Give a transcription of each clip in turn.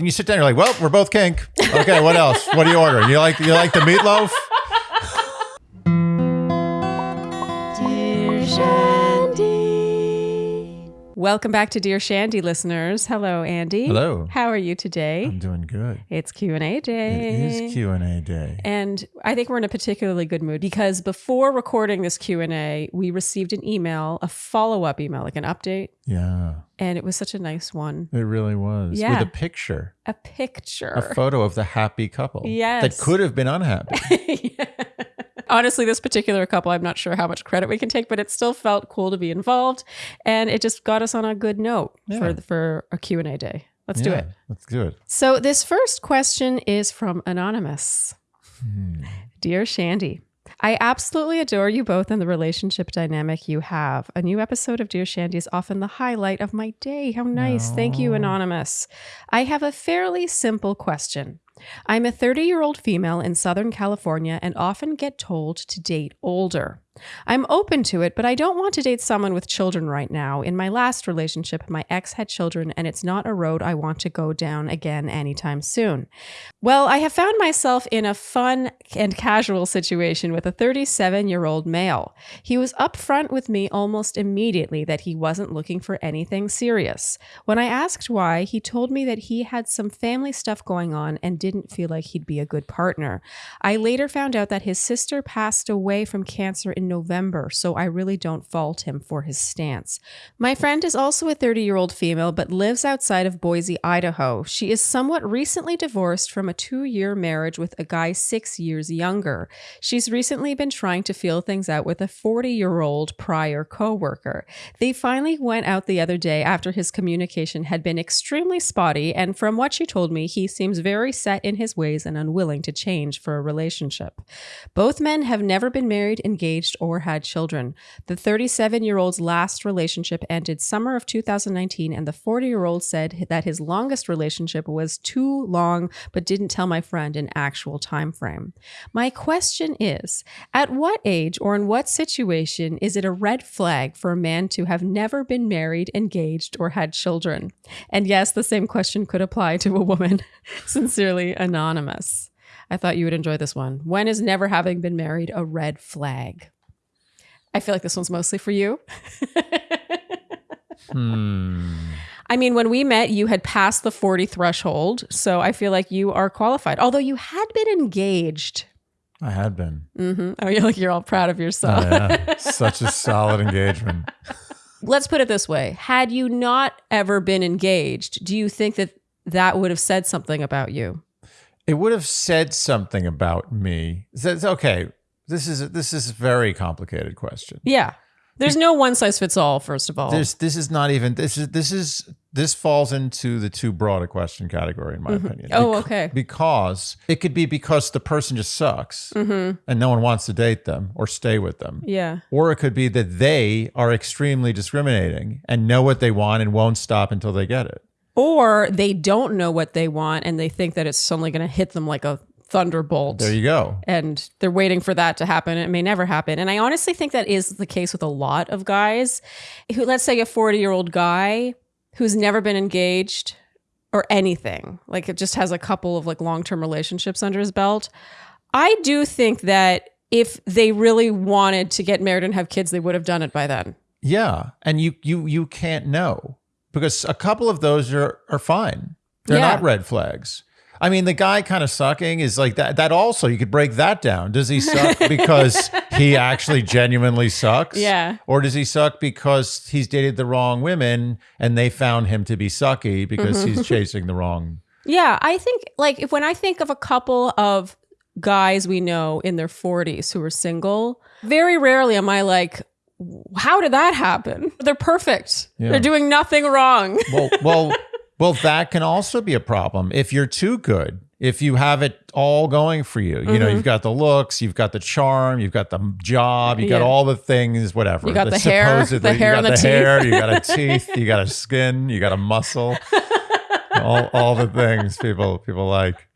you sit down, you're like, well, we're both kink. Okay, what else? What are you ordering? You like you like the meatloaf? Welcome back to Dear Shandy listeners. Hello, Andy. Hello. How are you today? I'm doing good. It's Q&A day. It is Q and A day. And I think we're in a particularly good mood because before recording this Q&A, we received an email, a follow-up email, like an update, Yeah, and it was such a nice one. it really was. Yeah. With a picture, A picture. a photo of the happy couple. Yes. That could have been unhappy. Yeah. Honestly, this particular couple, I'm not sure how much credit we can take, but it still felt cool to be involved, and it just got us on a good note Yeah. for for a Q&A day. Let's do it. Let's do it. So, this first question is from Anonymous. Hmm. Dear Shandy, I absolutely adore you both and the relationship dynamic you have. A new episode of Dear Shandy is often the highlight of my day. How nice. Thank you, Anonymous. I have a fairly simple question. I'm a 30 year old female in Southern California and often get told to date older. I'm open to it, but I don't want to date someone with children right now. In my last relationship, my ex had children, and it's not a road I want to go down again anytime soon. Well, I have found myself in a fun and casual situation with a 37 year old male. He was upfront with me almost immediately that he wasn't looking for anything serious. When I asked why, he told me that he had some family stuff going on and didn't feel like he'd be a good partner. I later found out that his sister passed away from cancer in November, so I really don't fault him for his stance. My friend is also a 30 year old female but lives outside of Boise, Idaho. She is somewhat recently divorced from a two year marriage with a guy six years younger. She's recently been trying to feel things out with a 40 year old prior coworker. They finally went out the other day after his communication had been extremely spotty, and from what she told me, he seems very set in his ways and unwilling to change for a relationship. Both men have never been married, engaged, or had children. The 37 year old's last relationship ended summer of 2019, and the 40 year old said that his longest relationship was too long, but didn't tell my friend an actual time frame. My question is At what age or in what situation is it a red flag for a man to have never been married, engaged, or had children? And yes, the same question could apply to a woman. Sincerely, Anonymous. I thought you would enjoy this one. When is never having been married a red flag? I feel like this one's mostly for you. Hmm. I mean, when we met, you had passed the 40 threshold. So I feel like you are qualified, although you had been engaged. I had been. hmm Oh, you're like, you're all proud of Oh, yourself. yeah. Such a solid engagement. Let's put it this way Had you not ever been engaged, do you think that that would have said something about you? It would have said something about me. That's okay. This is this is a very complicated question. Yeah. There's no one size fits all, first of all. This this is not even this is this is this falls into the too broad a question category in my opinion. Oh, Bec- okay. Because it could be because the person just sucks Mm-hmm. and no one wants to date them or stay with them. yeah. Or it could be that they are extremely discriminating and know what they want and won't stop until they get it. Or they don't know what they want and they think that it's suddenly going to hit them like a thunderbolt. There you go. and they're waiting for that to happen. It may never happen. And I honestly think that is the case with a lot of guys who, let's say, a 40 year old guy who's never been engaged or anything, like it just has a couple of like long term relationships under his belt. I do think that if they really wanted to get married and have kids, they would have done it by then. Yeah, and you you you can't know because a couple of those are are fine. They're Yeah. not red flags. I mean, the guy kind of sucking is like that. That also you could break that down. Does he suck because he actually genuinely sucks? Yeah. Or does he suck because he's dated the wrong women and they found him to be sucky because Mm-hmm. he's chasing the wrong? Yeah, I think like if when I think of a couple of guys we know in their 40s who are single, very rarely am I like, how did that happen? They're perfect. Yeah. They're doing nothing wrong. Well, well, well. That can also be a problem if you're too good. If you have it all going for you, you know, Mm-hmm. you've got the looks, you've got the charm, you've got the job, you got Yeah. all the things, whatever. You got that the hair, the hair you got the the hair, teeth. you got a teeth, you got a skin, you got a muscle, all, all the things people people like.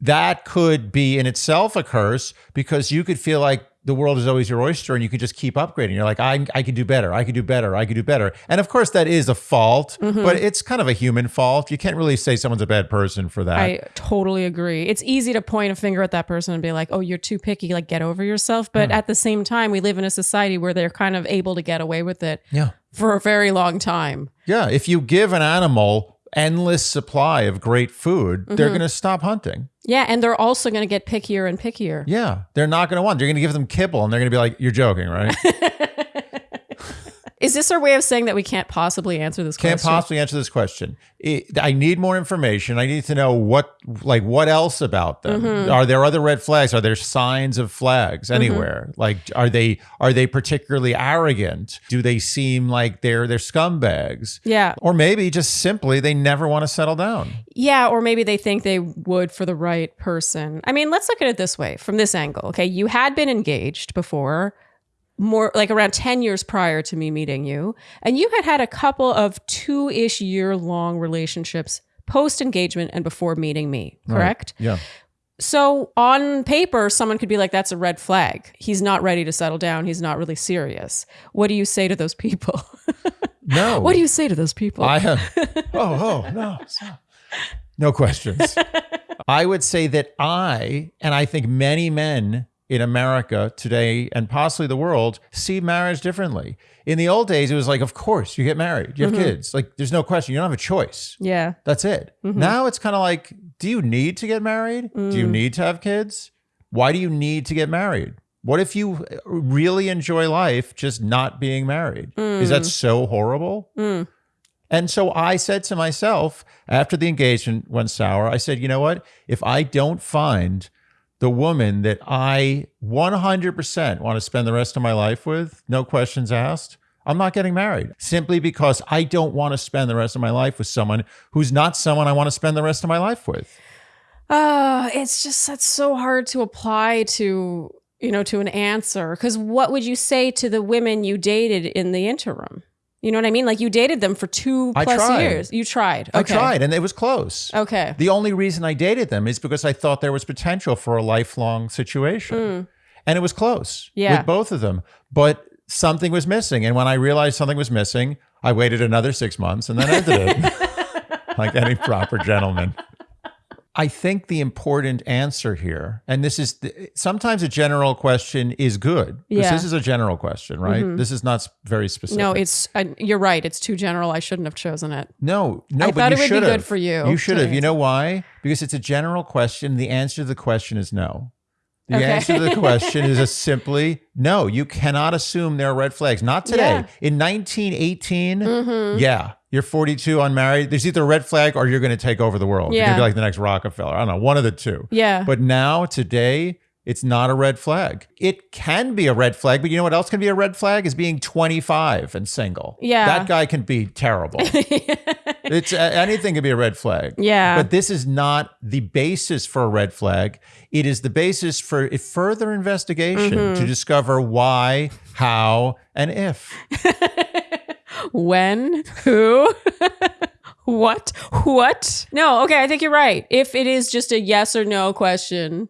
That could be in itself a curse because you could feel like the world is always your oyster and you can just keep upgrading. You're like, I, I could do better. I could do better. I could do better. And of course, that is a fault, Mm-hmm. but it's kind of a human fault. You can't really say someone's a bad person for that. I totally agree. It's easy to point a finger at that person and be like, "Oh, you're too picky. Like, get over yourself." But at the same time, we live in a society where they're kind of able to get away with it yeah. for a very long time. Yeah. If you give an animal endless supply of great food, they're Mm-hmm. going to stop hunting. Yeah, and they're also going to get pickier and pickier. Yeah. They're not going to want. They're going to give them kibble and they're going to be like, you're joking, right? Is this our way of saying that we can't possibly answer this question? Can't possibly answer this question. I I need more information. I need to know what, like, what else about them? Mm-hmm. Are there other red flags? Are there signs of flags anywhere? Like, are they are they particularly arrogant? Do they seem like they're they're scumbags? yeah. Or maybe just simply they never want to settle down. Yeah, or maybe they think they would for the right person. I mean, let's look at it this way from this angle. Okay. You had been engaged before, more like around 10 years prior to me meeting you, and you had had a couple of two ish year long relationships post engagement and before meeting me, correct? Yeah. So on paper, someone could be like, that's a red flag. He's not ready to settle down. He's not really serious. What do you say to those people? No. what do you say to those people? I have. Oh, oh, no. No questions. I would say that I, and I think many men in America today and possibly the world, see marriage differently. In the old days, it was like, of course, you get married, you have mm-hmm. kids. Like, there's no question. You don't have a choice. yeah. That's it. Mm-hmm. Now it's kind of like, do you need to get married? Do you mm. need to have kids? Why do you need to get married? What if you uh, really enjoy life just not being married? Is that mm. so horrible? Mm. And so I said to myself after the engagement went sour, I said, you know what? If I don't find the woman that I 100% want to spend the rest of my life with, no questions asked, I'm not getting married simply because I don't want to spend the rest of my life with someone who's not someone I want to spend the rest of my life with. Uh, it's just that's so hard to apply to, you know, to an answer. Cause what would you say to the women you dated in the interim? You know what I mean? Like you dated them for two I plus tried. years. You tried. I Okay. tried and it was close. Okay. The only reason I dated them is because I thought there was potential for a lifelong situation. Hmm. And it was close. Yeah. with both of them. But something was missing. And when I realized something was missing, I waited another six months and then ended it like any proper gentleman. I think the important answer here, and this is the, sometimes a general question is good. Yeah. This is a general question, right? This is not very specific. No, it's uh, you're right. It's too general. I shouldn't have chosen it. No, no, I but thought it would be good for you You should have. You know why? Because it's a general question. The answer to the question is no. The Okay. answer to the question is a simply no. You cannot assume there are red flags. Not today. Yeah. In 1918, mm-hmm. yeah, you're 42, unmarried. There's either a red flag or you're going to take over the world. You're going Yeah. to be like the next Rockefeller. I don't know, one of the two. Yeah. But now, today, it's not a red flag. It can be a red flag, but you know what else can be a red flag? Is being 25 and single. Yeah. That guy can be terrible. it's uh, anything could be a red flag. Yeah. But this is not the basis for a red flag. It is the basis for a further investigation Mm-hmm. to discover why, how, and if. when, who, what, what? No, okay, I think you're right. If it is just a yes or no question,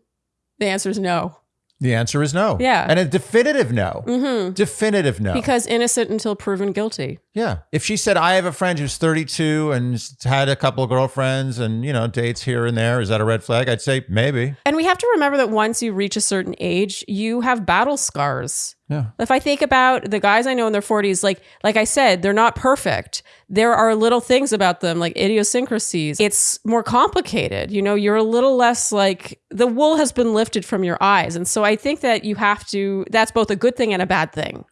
the answer is no. The answer is no. Yeah. And a definitive no. Mm-hmm. Definitive no. Because innocent until proven guilty. Yeah. If she said, I have a friend who's 32 and had a couple of girlfriends and, you know, dates here and there, is that a red flag? I'd say maybe. And we have to remember that once you reach a certain age, you have battle scars. Yeah. If I think about the guys I know in their 40s, like like I said, they're not perfect. There are little things about them, like idiosyncrasies. It's more complicated. You know, you're a little less like the wool has been lifted from your eyes. And so I think that you have to that's both a good thing and a bad thing.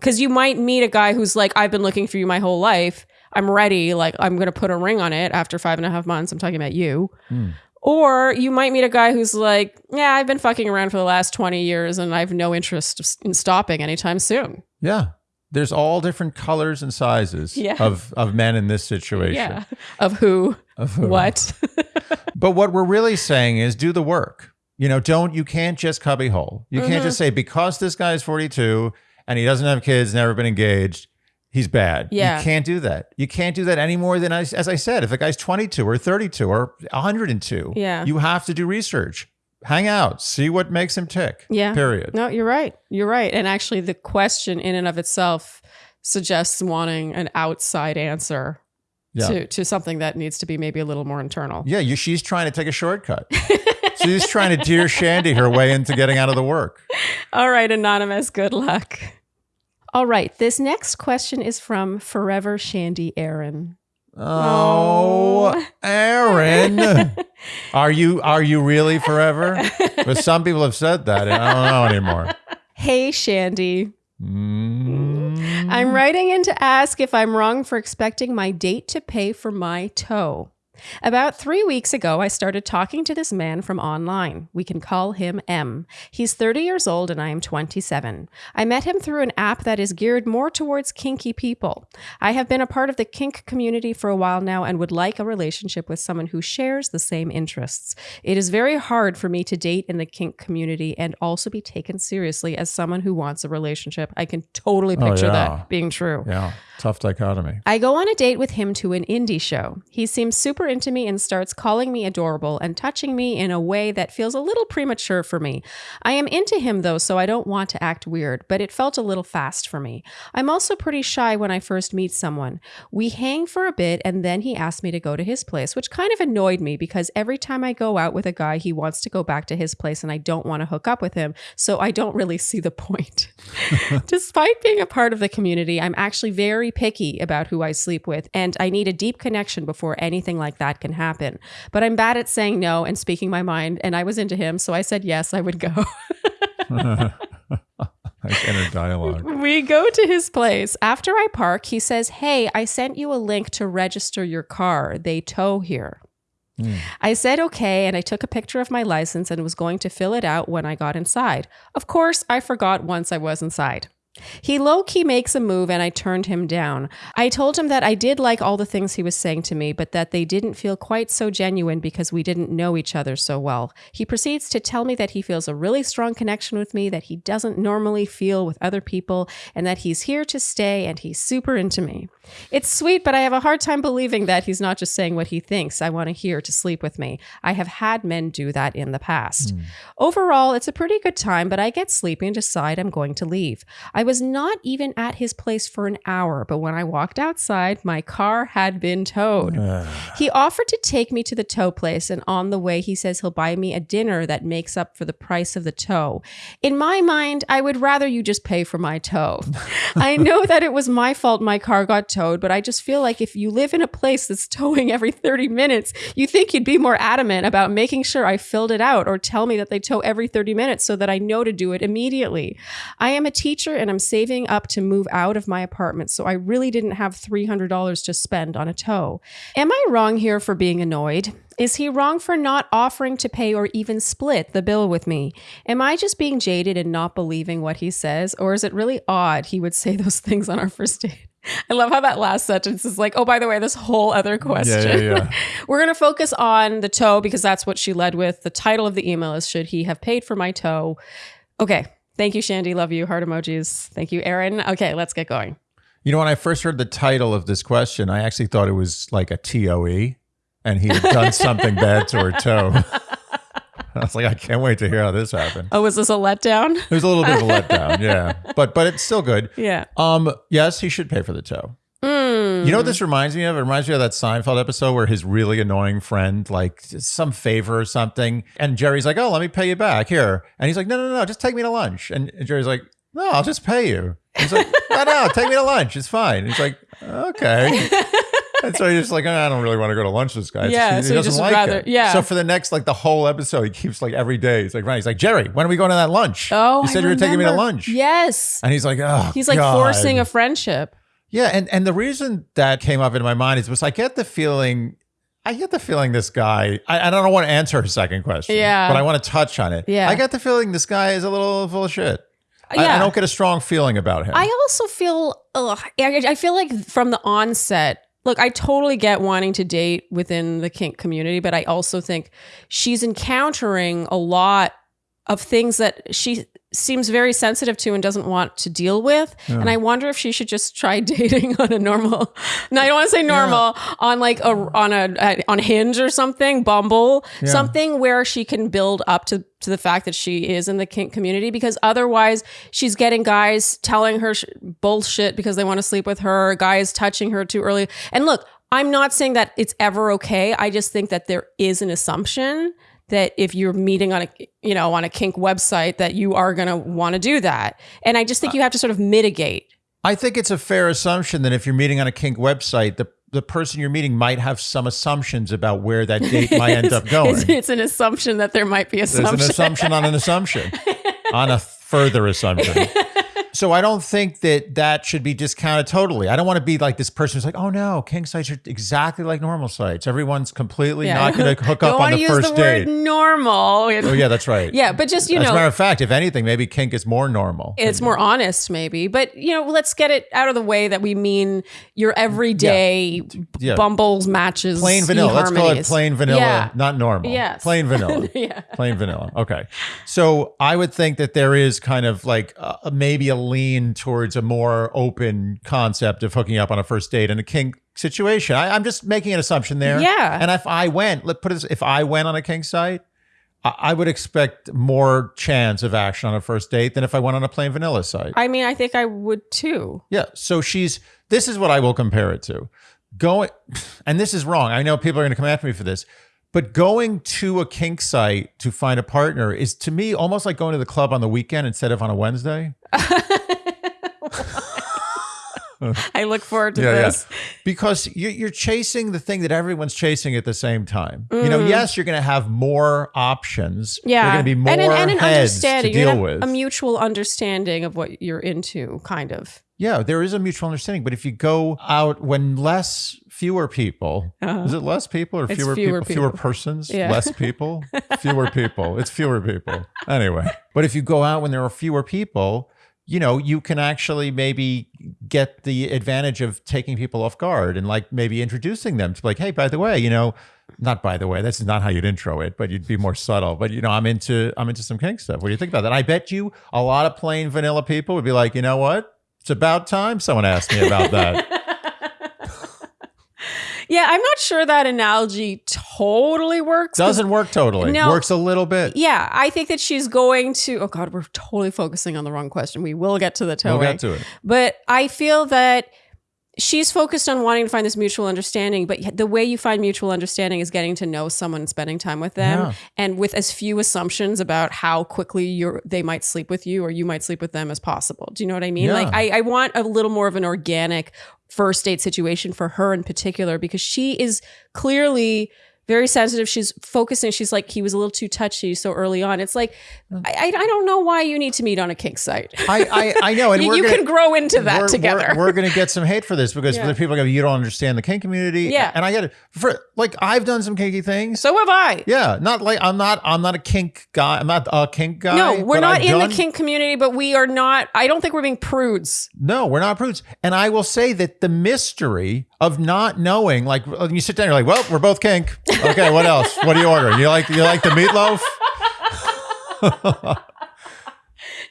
Cause you might meet a guy who's like, I've been looking for you my whole life. I'm ready. Like, I'm going to put a ring on it after five and a half months. I'm talking about you. Hmm. Or you might meet a guy who's like, yeah, I've been fucking around for the last 20 years and I have no interest in stopping anytime soon. Yeah. There's all different colors and sizes Yeah. of, of men in this situation. Yeah. Of who, Of who. what. But what we're really saying is do the work. You know, don't, you can't just cubbyhole. You Mm-hmm. can't just say, because this guy is 42 and he doesn't have kids, never been engaged, he's bad. Yeah. You can't do that. You can't do that any more than, as, as I said, if a guy's 22 or 32 or 102, Yeah. you have to do research. hang out, see what makes him tick. Yeah. Period. No, you're right. You're right. And actually, the question in and of itself suggests wanting an outside answer Yeah. to, to something that needs to be maybe a little more internal. Yeah, you, she's trying to take a shortcut. she's trying to dear Shandy her way into getting out of the work. All right, Anonymous, good luck. All right, this next question is from Forever Shandy Aaron. Oh, Aaron, are you are you really forever? But some people have said that, and I don't know anymore. Hey, Shandy. Mm. I'm writing in to ask if I'm wrong for expecting my date to pay for my toe. About three weeks ago, I started talking to this man from online. We can call him M. He's 30 years old and I am 27. I met him through an app that is geared more towards kinky people. I have been a part of the kink community for a while now and would like a relationship with someone who shares the same interests. It is very hard for me to date in the kink community and also be taken seriously as someone who wants a relationship. I can totally Oh, picture yeah. that being true. Yeah, tough dichotomy. I go on a date with him to an indie show. He seems super into me and starts calling me adorable and touching me in a way that feels a little premature for me. I am into him though, so I don't want to act weird, but it felt a little fast for me. I'm also pretty shy when I first meet someone. We hang for a bit and then he asked me to go to his place, which kind of annoyed me because every time I go out with a guy, he wants to go back to his place and I don't want to hook up with him, so I don't really see the point. Despite being a part of the community, I'm actually very picky about who I sleep with, and I need a deep connection before anything like that can happen. But I'm bad at saying no and speaking my mind, and I was into him, so I said yes, I would go. Like inner dialogue. we go to his place. After I park, he says, Hey, I sent you a link to register your car. They tow here. Hmm. I said okay, and I took a picture of my license and was going to fill it out when I got inside. Of course, I forgot once I was inside. He low key makes a move and I turned him down. I told him that I did like all the things he was saying to me, but that they didn't feel quite so genuine because we didn't know each other so well. He proceeds to tell me that he feels a really strong connection with me that he doesn't normally feel with other people and that he's here to stay and he's super into me. It's sweet, but I have a hard time believing that he's not just saying what he thinks I want to hear to sleep with me. I have had men do that in the past. Hmm. Overall, it's a pretty good time, but I get sleepy and decide I'm going to leave. I was not even at his place for an hour, but when I walked outside, my car had been towed. He offered to take me to the tow place, and on the way, he says he'll buy me a dinner that makes up for the price of the tow. In my mind, I would rather you just pay for my tow. I know that it was my fault my car got towed, but I just feel like if you live in a place that's towing every 30 minutes, you think you'd be more adamant about making sure I filled it out or tell me that they tow every 30 minutes so that I know to do it immediately. I am a teacher and I'm saving up to move out of my apartment, so I really didn't have $300 to spend on a tow. Am I wrong here for being annoyed? Is he wrong for not offering to pay or even split the bill with me? Am I just being jaded and not believing what he says? Or is it really odd he would say those things on our first date? I love how that last sentence is like, oh, by the way, this whole other question. Yeah, yeah, yeah. We're going to focus on the toe because that's what she led with. The title of the email is Should He Have Paid for My Toe? Okay. Thank you, Shandy. Love you. Heart emojis. Thank you, Aaron. Okay, let's get going. You know, when I first heard the title of this question, I actually thought it was like a TOE and he had done something bad to her toe. I was like, I can't wait to hear how this happened. Oh, was this a letdown? It was a little bit of a letdown, yeah. But but it's still good. Yeah. Um, yes, he should pay for the toe. You know what this mm-hmm. reminds me of? It reminds me of that Seinfeld episode where his really annoying friend, like some favor or something, and Jerry's like, "Oh, let me pay you back here," and he's like, "No, no, no, just take me to lunch." And Jerry's like, "No, I'll just pay you." He's like, "No, no, take me to lunch. It's fine." He's like, "Okay." And so he's just like, "Oh, I don't really want to go to lunch with this guy. Yeah, so he doesn't just like rather- it. yeah. So for the next like the whole episode, he keeps like every day. He's like, right. He's like, Jerry, when are we going to that lunch? Oh, you I said you were taking me to lunch. Yes. And he's like, oh, He's like God." forcing a friendship. Yeah, and and the reason that came up in my mind is because I get the feeling, I get the feeling this guy. I, I don't want to answer her second question. Yeah. but I want to touch on it. Yeah. I get the feeling this guy is a little full of shit. I, I don't get a strong feeling about him. I also feel, ugh, I, I feel like from the onset, look, I totally get wanting to date within the kink community, but I also think she's encountering a lot of things that she seems very sensitive to and doesn't want to deal with. And I wonder if she should just try dating on a normal. No, I don't want to say normal on like a on a, a on Hinge or something, Bumble, something where she can build up to to the fact that she is in the kink community because otherwise she's getting guys telling her sh- bullshit because they want to sleep with her, guys touching her too early. And look, I'm not saying that it's ever okay. I just think that there is an assumption that if you're meeting on a you know on a kink website that you are going to want to do that. And I just think you have to sort of mitigate. I think it's a fair assumption that if you're meeting on a kink website, the the person you're meeting might have some assumptions about where that date might end up going. It's, it's an assumption that there might be There's assumption. an assumption on an assumption, on a further assumption. So I don't think that that should be discounted totally. I don't want to be like this person who's like, oh no, kink sites are exactly like normal sites. Everyone's completely not going to hook up on the use first the word normal. Oh yeah, that's right. Yeah, but just you As a know, matter of fact, if anything, maybe kink is more normal. it's more honest maybe but you know let's get it out of the way that we mean your everyday Yeah. bumbles matches plain vanilla. Let's call it plain vanilla, yeah not normal. Yes. Plain vanilla. yeah plain vanilla. Okay. So I would think that there is kind of like uh, maybe a lean towards a more open concept of hooking up on a first date in a kink situation. I, I'm just making an assumption there. Yeah. And if I went, let put it, this- if I went on a kink site, I, I would expect more chance of action on a first date than if I went on a plain vanilla site. i mean i think i would too Yeah. So she's this is what I will compare it to. Going and this is wrong. I know people are going to come after me for this. But going to a kink site to find a partner is to me almost like going to the club on the weekend instead of on a Wednesday. i look forward to this Because you- you're chasing the thing that everyone's chasing at the same time. You know, yes, you're going to have more options. Mm. yeah are going to be more and an, and an heads to understanding You're deal with. a mutual understanding of what you're into kind of Yeah, there is a mutual understanding. But if you go out when less, fewer people, is it less people or. Fewer, fewer people, fewer persons, Yeah. less people, fewer people? It's fewer people. Anyway, but if you go out when there are fewer people, you know, you can actually maybe get the advantage of taking people off guard and like maybe introducing them to like, hey, by the way, you know, not by the way, that's not how you'd intro it, but you'd be more subtle. But you know, I'm into I'm into some kink stuff. What do you think about that? I bet you a lot of plain vanilla people would be like, you know what? It's about time someone asked me about that. yeah i'm not sure that analogy totally works. Doesn't work totally. No. Works a little bit. Yeah, I think that she's going to. Oh God, we're totally focusing on the wrong question. We will get to the We'll get to it. but I feel that she's focused on wanting to find this mutual understanding. But the way you find mutual understanding is getting to know someone and spending time with them, Yeah. and with as few assumptions about how quickly you're they might sleep with you or you might sleep with them as possible. Do you know what I mean? Yeah. Like I, I want a little more of an organic first date situation for her in particular because she is clearly very sensitive. She's focusing. She's like, he was a little too touchy so early on. It's like, I, I don't know why you need to meet on a kink site. I, I, I know. And you we're you gonna, can grow into that we're, together. We're, we're going to get some hate for this because Yeah. the people are going to, you don't understand the kink community. Yeah. And I get it. For, like, I've done some kinky things. so have I. Yeah. Not like, I'm not, I'm not a kink guy. I'm not a kink guy. No, we're not I've in done- the kink community, but we are not. I don't think we're being prudes. No, we're not prudes. And I will say that the mystery of not knowing, like uh, you sit down, you're like, well, we're both kink. Okay, what else? What are you ordering? You like you like the meatloaf?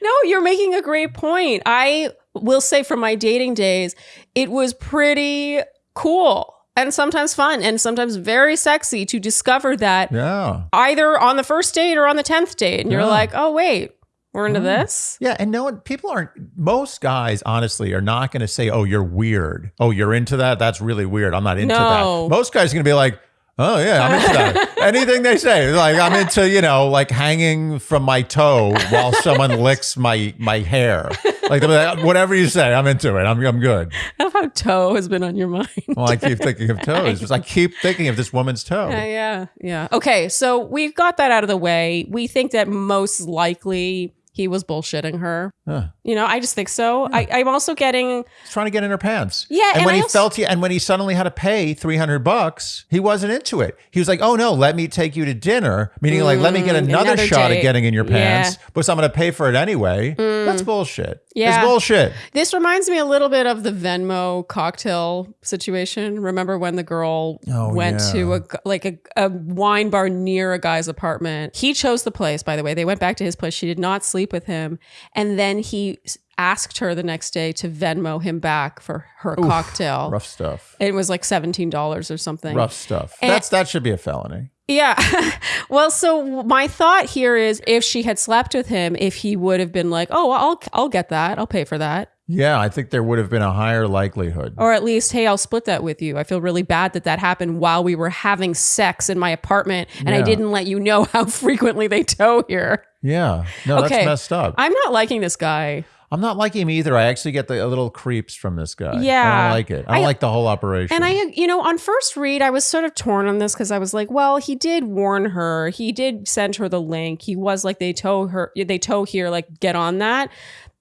No, you're making a great point. I will say from my dating days, it was pretty cool and sometimes fun and sometimes very sexy to discover that Yeah. either on the first date or on the 10th date. And you're like, oh, wait, we're into mm. this? Yeah, and no one, people aren't. Most guys, honestly, are not going to say, "Oh, you're weird. Oh, you're into that. That's really weird. I'm not into No. that." Most guys are going to be like, "Oh yeah, I'm into that." Anything they say, like I'm into, you know, like hanging from my toe while someone licks my my hair. Like like, whatever you say, I'm into it. I'm I'm good. I love how toe has been on your mind. Well, I keep thinking of toes. Just I keep thinking of this woman's toe. Yeah, yeah, yeah. Okay, so we've got that out of the way. We think that most likely he was bullshitting her. Huh. You know, I just think so. I, I'm also getting He's trying to get in her pants. Yeah, and, and when I he also- felt he, and when he suddenly had to pay three hundred bucks, he wasn't into it. He was like, "Oh no, let me take you to dinner," meaning like, "Let me get another, Mm, another shot date. at getting in your Yeah. Mm. pants," but I'm going to pay for it anyway. That's bullshit. Yeah. it's bullshit. This reminds me a little bit of the Venmo cocktail situation. Remember when the girl Oh, went yeah. to a like a, a wine bar near a guy's apartment? He chose the place, by the way. They went back to his place. She did not sleep with him, and then he asked her the next day to Venmo him back for her cocktail. Rough stuff. It was like seventeen dollars or something. Rough stuff. And- That's that should be a felony. Yeah. well, so my thought here is if she had slept with him, if he would have been like, "Oh, I'll I'll get that. I'll pay for that." Yeah, I think there would have been a higher likelihood. Or at least, "Hey, I'll split that with you." I feel really bad that that happened while we were having sex in my apartment and I didn't let you know how frequently they tow here. Yeah, no, Okay. that's messed up. I'm not liking this guy. I'm not liking him either. I actually get the a little creeps from this guy. Yeah. I don't like it. I don't I- like the whole operation. And I, you know, on first read, I was sort of torn on this because I was like, well, he did warn her. He did send her the link. He was like, they tow her, they tow here, like, get on that.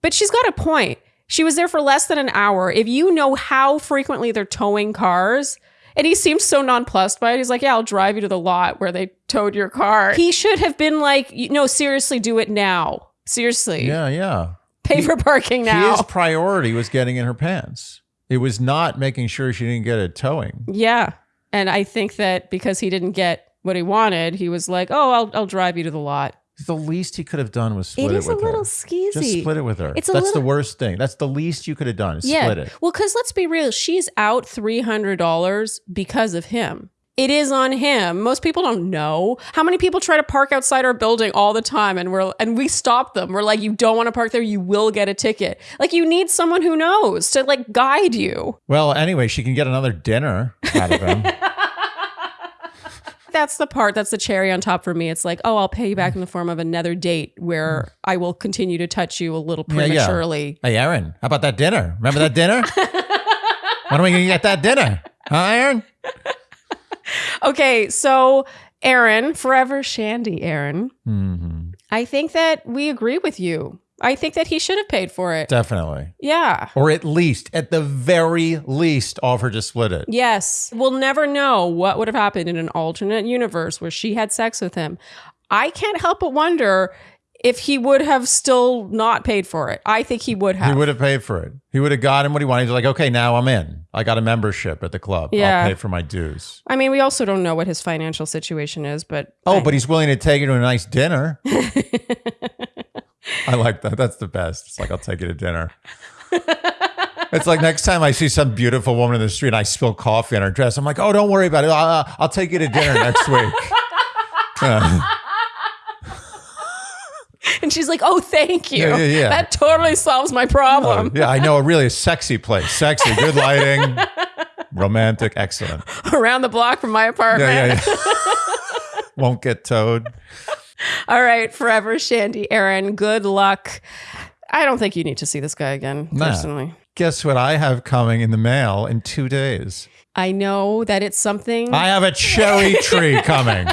But she's got a point. She was there for less than an hour. If you know how frequently they're towing cars, and he seemed so nonplussed by it. He's like, yeah, I'll drive you to the lot where they towed your car. He should have been like, no, seriously, do it now. Seriously. yeah, yeah. Pay for parking now. His priority was getting in her pants. It was not making sure she didn't get a towing. Yeah. And I think that because he didn't get what he wanted, he was like, "Oh, I'll I'll drive you to the lot." The least he could have done was split it it, is a with little her. skeezy. Just split it with her. It's a That's little- the worst thing. That's the least you could have done. yeah. Split it. Well, because let's be real, she's out three hundred dollars because of him. It is on him. Most people don't know. How many people try to park outside our building all the time and we're and we stop them. We're like, you don't want to park there, you will get a ticket. Like you need someone who knows to like guide you. Well, anyway, she can get another dinner out of him. That's the part that's the cherry on top for me. It's like, oh, I'll pay you back in the form of another date where I will continue to touch you a little Yeah, yeah. prematurely. hey, Aaron, how about that dinner? Remember that dinner? when are we going to get that dinner? Huh, Aaron? Okay, so Aaron, forever Shandy Aaron, hmm I think that we agree with you. I think that he should have paid for it. Definitely. Yeah. Or at least, at the very least, offer to split it. Yes. We'll never know what would have happened in an alternate universe where she had sex with him. I can't help but wonder if he would have still not paid for it. I think he would have. He would have paid for it. He would have gotten what he wanted. He's like, okay, now I'm in. I got a membership at the club. Yeah. I'll pay for my dues. I mean, we also don't know what his financial situation is, but Oh, I- but he's willing to take you to a nice dinner. I like that. That's the best. It's like, I'll take you to dinner. It's like next time I see some beautiful woman in the street and I spill coffee on her dress, I'm like, oh, don't worry about it. I'll, I'll take you to dinner next week. Uh, and she's like, "Oh, thank you. Yeah, yeah, yeah. That totally solves my problem." yeah, I know a really sexy place. Sexy, good lighting, romantic, excellent. Around the block from my apartment. Yeah, yeah, yeah. Won't get towed. All right, forever Shandy Aaron. Good luck. I don't think you need to see this guy again, Nah. personally. Guess what I have coming in the mail in two days? I know that it's something I have a cherry tree coming.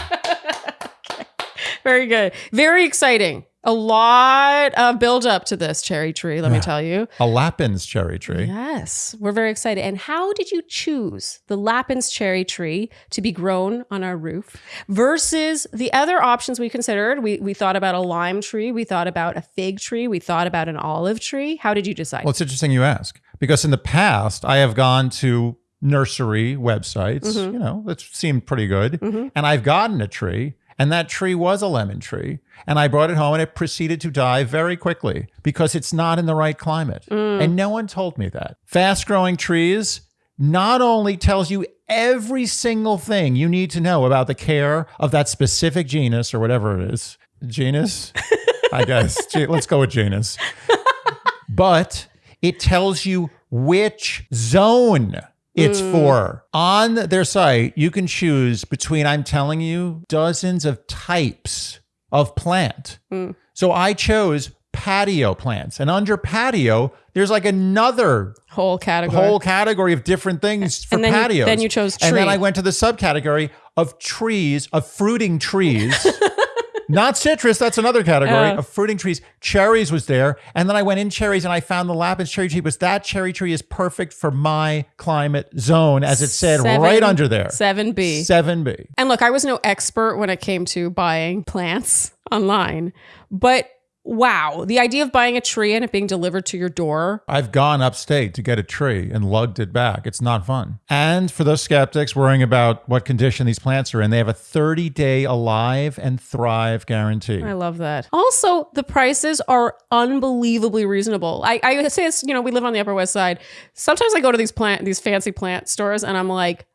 very good, very exciting. A lot of build up to this cherry tree, let me tell you. A Lappin's cherry tree. Yes, we're very excited. And how did you choose the Lappin's cherry tree to be grown on our roof versus the other options we considered? We, we thought about a lime tree, we thought about a fig tree, we thought about an olive tree. How did you decide? Well, it's interesting you ask because in the past I have gone to nursery websites, Mm-hmm. you know, that seemed pretty good, and I've gotten a tree, and that tree was a lemon tree, and I brought it home, and it proceeded to die very quickly because it's not in the right climate, Mm. and no one told me that. Fast growing trees not only tells you every single thing you need to know about the care of that specific genus or whatever it is, genus, I guess. Let's go with genus but it tells you which zone it's for. On their site, you can choose between, I'm telling you, dozens of types of plant. Mm. So I chose patio plants. And under patio, there's like another Whole category. whole category of different things for And then you- patios. then you chose And then. I went to the subcategory of trees, of fruiting trees. Not citrus. That's another category Oh. of fruiting trees. Cherries was there. And then I went in cherries and I found the Lappin's cherry tree. But that cherry tree is perfect for my climate zone, as it said Seven- right under there. 7B. 7B. And look, I was no expert when it came to buying plants online, but wow, the idea of buying a tree and it being delivered to your door. I've gone upstate to get a tree and lugged it back. It's not fun. And for those skeptics worrying about what condition these plants are in, they have a 30 day alive and thrive guarantee. I love that. Also, the prices are unbelievably reasonable. I, I say this, you know, we live on the Upper West Side. Sometimes I go to these plant, these fancy plant stores and I'm like,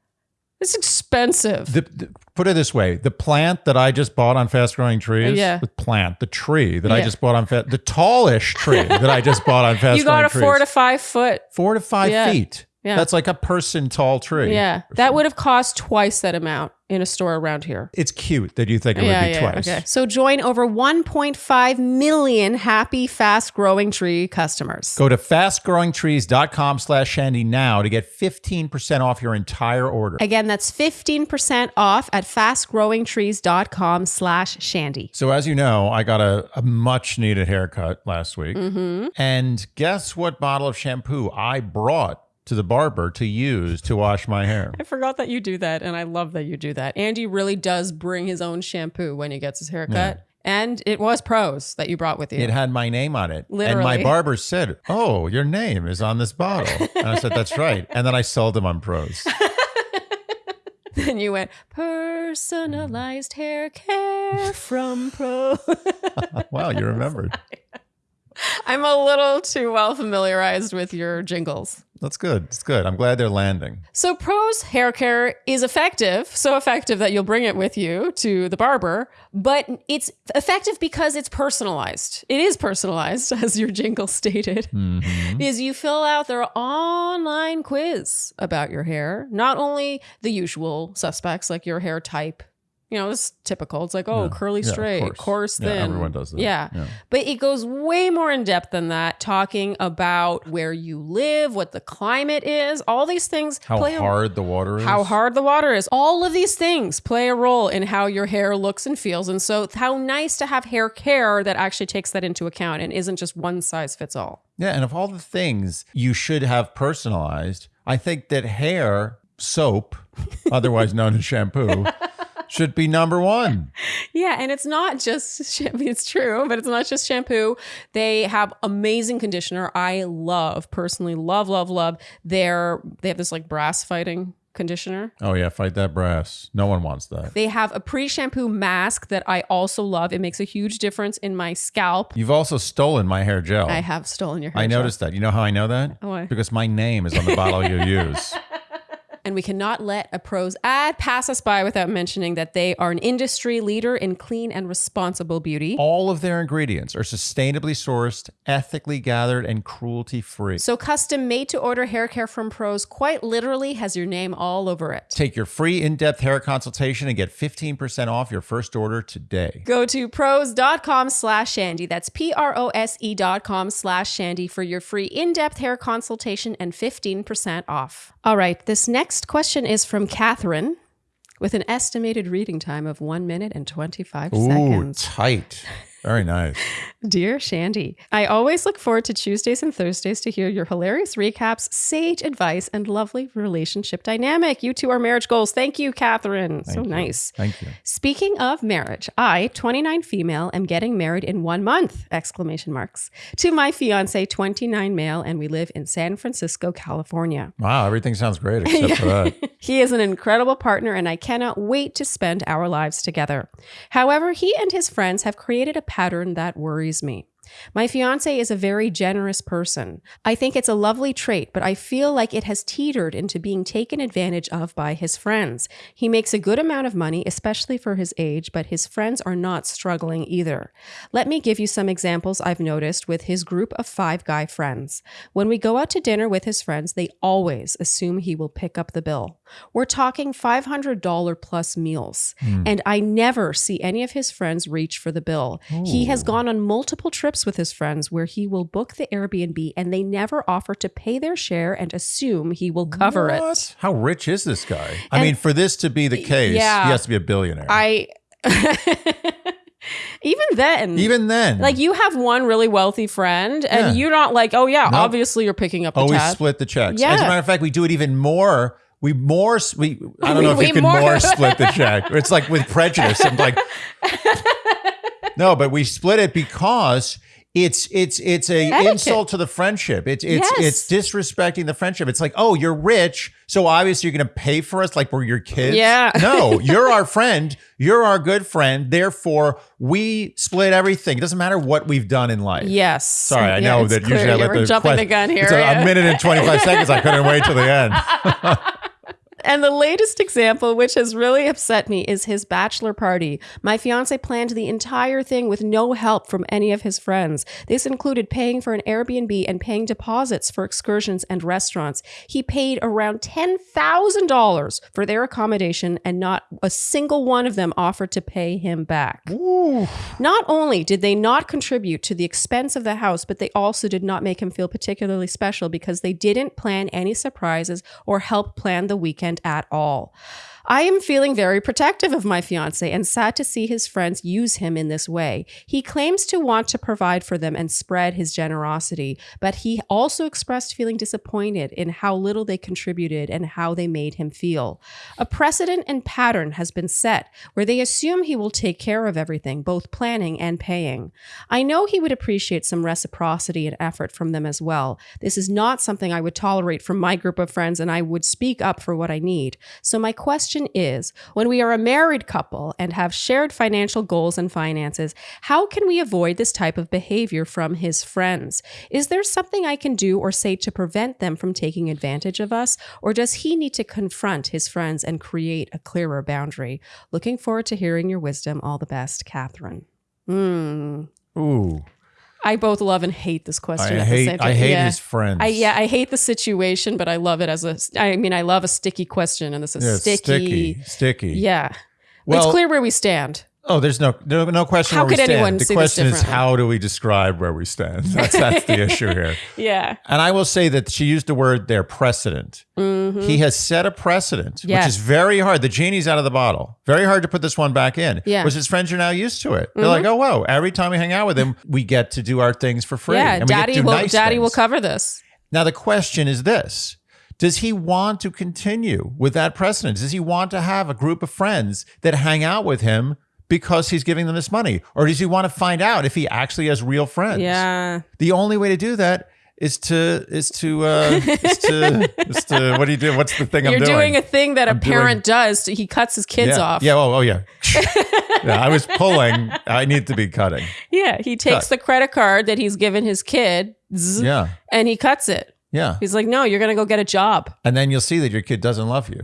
it's expensive. The, the- put it this way: the plant that I just bought on Fast Growing Trees, Yeah. the plant, the tree that I just bought on Fast, the tallish tree that I just bought on Fast you got a Trees, four to five foot. four to five Yeah. feet. Yeah. That's like a person tall tree. Yeah. That would have cost twice that amount in a store around here. It's cute that you think it yeah, would be yeah, twice. Okay. So join over 1.5 million happy, fast growing tree customers. Go to fastgrowingtrees.com slash shandy now to get 15% off your entire order. Again, that's 15% off at fastgrowingtrees.com slash shandy. So as you know, I got a, a much needed haircut last week. Mm-hmm. And guess what bottle of shampoo I brought to the barber to use to wash my hair? I forgot that you do that, and I love that you do that. Andy really does bring his own shampoo when he gets his haircut. And it was Prose that you brought with you. It had my name on it. And my barber said, Oh, your name is on this bottle. And I said, That's right. And then I sold them on Prose. Then you went, personalized hair care from Prose. wow, you remembered. I'm a little too well familiarized with your jingles. That's good. It's good. I'm glad they're landing. So Prose hair care is effective, so effective that you'll bring it with you to the barber, but it's effective because it's personalized. It is personalized, as your jingle stated, Mhm. because you fill out their online quiz about your hair, not only the usual suspects like your hair type. You know, it's typical. It's like, oh, Yeah. curly Yeah, of straight, course. coarse, Yeah, thin. everyone does that. Yeah. Yeah. But it goes way more in depth than that, talking about where you live, what the climate is, all these things How play a hard the water is. how hard the water is. All of these things play a role in how your hair looks and feels. And so, how nice to have hair care that actually takes that into account and isn't just one size fits all. Yeah, and of all the things you should have personalized, I think that hair soap, otherwise known as shampoo, should be number one. Yeah, and it's not just shampoo. It's true, but it's not just shampoo. They have amazing conditioner. I love personally, love, love, love. Their they have this like brass fighting conditioner. Oh yeah, fight that brass. No one wants that. They have a pre-shampoo mask that I also love. It makes a huge difference in my scalp. You've also stolen my hair gel. I have stolen your hair. I gel. noticed that. You know how I know that? Why? Because my name is on the bottle you use. And we cannot let a Prose ad pass us by without mentioning that they are an industry leader in clean and responsible beauty. All of their ingredients are sustainably sourced, ethically gathered, and cruelty free. So custom made to order hair care from Prose quite literally has your name all over it. Take your free in depth hair consultation and get 15% off your first order today. Go to prose.com slash shandy. That's P R O S E dot com slash shandy for your free in-depth hair consultation and 15% off. All right, this next question is from Catherine with an estimated reading time of one minute and 25 Ooh, seconds. tight. Very nice. Dear Shandy, I always look forward to Tuesdays and Thursdays to hear your hilarious recaps, sage advice, and lovely relationship dynamic. You two are marriage goals. Thank you, Catherine. so you. nice. Thank you. Speaking of marriage, I, 29 female, am getting married in one month! Exclamation marks. To my fiance, 29 male, and we live in San Francisco, California. Wow, everything sounds great except for that. He is an incredible partner, and I cannot wait to spend our lives together. However, he and his friends have created a pattern that worries me. My fiance is a very generous person. I think it's a lovely trait, but I feel like it has teetered into being taken advantage of by his friends. He makes a good amount of money, especially for his age, but his friends are not struggling either. Let me give you some examples I've noticed with his group of five guy friends. When we go out to dinner with his friends, they always assume he will pick up the bill. We're talking $500 plus meals, hmm. and I never see any of his friends reach for the bill. He has oh. gone on multiple trips with his friends where he will book the Airbnb and they never offer to pay their share and assume he will cover it. How rich is this guy? I mean, for this to be the case, Yeah. he has to be a billionaire. I Even then, Even then, like you have one really wealthy friend, and Yeah. you're not like, oh yeah, Nope. obviously you're picking up the always tab. split the checks. Yeah. As a matter of fact, we do it even more. We more we I don't We- know if we you can more- more, split the check. It's like with prejudice. I'm like No, but we split it because it's it's it's a Etiquette. insult to the friendship. It's it's Yes. it's disrespecting the friendship. It's like, oh, you're rich, so obviously you're gonna pay for us like we're your kids. Yeah. No, you're our friend. You're our good friend. Therefore, we split everything. It doesn't matter what we've done in life. Yes. Sorry, I Yeah, know that clear usually I you let were the jumping the gun here. It's a, yeah. a minute and 25 seconds. I couldn't wait till the end. And the latest example, which has really upset me, is his bachelor party. My fiance planned the entire thing with no help from any of his friends. This included paying for an Airbnb and paying deposits for excursions and restaurants. He paid around $10,000 for their accommodation, and not a single one of them offered to pay him back. Not only did they not contribute to the expense of the house, but they also did not make him feel particularly special because they didn't plan any surprises or help plan the weekend at all. I am feeling very protective of my fiance and sad to see his friends use him in this way. He claims to want to provide for them and spread his generosity, but he also expressed feeling disappointed in how little they contributed and how they made him feel. A precedent and pattern has been set where they assume he will take care of everything, both planning and paying. I know he would appreciate some reciprocity and effort from them as well. This is not something I would tolerate from my group of friends, and I would speak up for what I need. So, my question is when we are a married couple and have shared financial goals and finances, how can we avoid this type of behavior from his friends? Is there something I can do or say to prevent them from taking advantage of us? Or does he need to confront his friends and create a clearer boundary? Looking forward to hearing your wisdom. All the best, Catherine. Hmm. Ooh, I both love and hate this question I at the same time. I hate Yeah. his friends. I, yeah, I hate the situation, but I love it as a. I mean, I love a sticky question, and this is Yeah, sticky. sticky, sticky. Yeah, Well, it's clear where we stand. Oh, there's no no, no question. How where we could stand. anyone The see this question is how do we describe where we stand? That's that's the issue here. Yeah, And I will say that she used the word there, precedent. He has set a precedent, Mm-hmm. Yes. which is very hard. The genie's out of the bottle. Very hard to put this one back in. Yeah. Mm-hmm. Which his friends are now used to it. They're like, oh, whoa, every time we hang out with him, we get to do our things for free. yeah. And we get to Daddy will. nice Daddy will cover this. Now, the question is this Does he want to continue with that precedent? Does he want to have a group of friends that hang out with him because he's giving them this money? Or does he want to find out if he actually has real friends? Yeah, The only way to do that is to is to uh is to is to what do you do? What's the thing you're I'm doing? doing a thing that a I'm doing- parent does. He cuts his kids yeah. off. Yeah, oh, oh yeah. yeah. I was pulling. I need to be cutting. Yeah, he takes Cut. the credit card that he's given his kid, Yeah. and he cuts it. Yeah. He's like, "No, you're gonna go get a job." And then you'll see that your kid doesn't love you.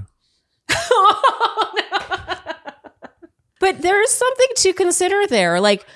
But there is something to consider there. Like,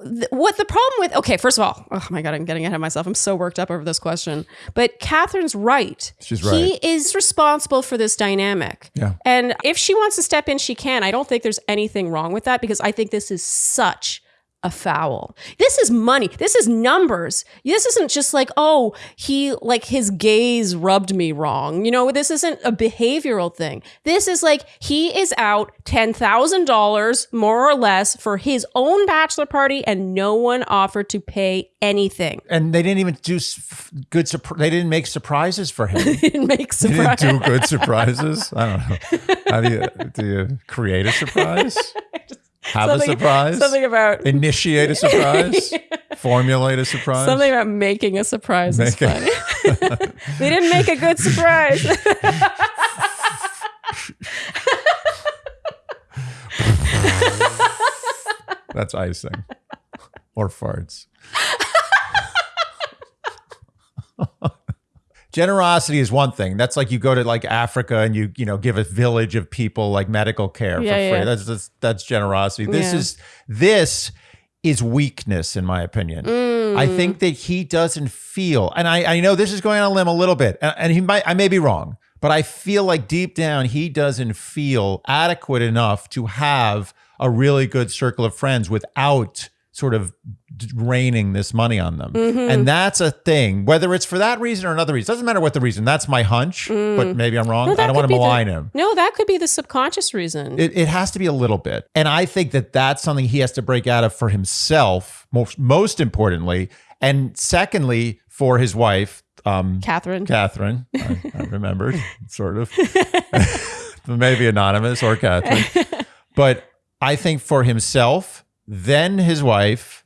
th- what the problem with, okay, first of all, oh my God, I'm getting ahead of myself. I'm so worked up over this question. But Catherine's right. She's right. He is responsible for this dynamic. Yeah. And if she wants to step in, she can. I don't think there's anything wrong with that because I think this is such a foul. This is money. This is numbers. This isn't just like, oh, he like his gaze rubbed me wrong. You know, this isn't a behavioral thing. This is like he is out $10,000 more or less for his own bachelor party and no one offered to pay anything. And they didn't even do good. They didn't make surprises for him. It makes They surprise. didn't do good surprises. I don't know. How do you do you create a surprise? Have a surprise? Something about Initiate a surprise? Formulate a surprise? Something about making a surprise is Make funny. they didn't make a good surprise. That's icing. or farts. Generosity is one thing. That's like you go to like Africa and you you know give a village of people like medical care Yeah, for free. yeah. That's, that's that's generosity. This Yeah. is this is weakness in my opinion. Mm. I think that he doesn't feel, and I I know this is going on a limb a little bit, and, and he might I may be wrong, but I feel like deep down he doesn't feel adequate enough to have a really good circle of friends without sort of raining this money on them. Mm-hmm. And that's a thing, whether it's for that reason or another reason. Doesn't matter what the reason. That's my hunch, but maybe I'm wrong. Mm. No, I don't want to be the- malign him. No, that could be the subconscious reason. It, it has to be a little bit. And I think that that's something he has to break out of for himself, most, most importantly. And secondly, for his wife, um, Catherine. Catherine. I, I remembered, sort of. Maybe anonymous or Catherine. But I think for himself, then his wife,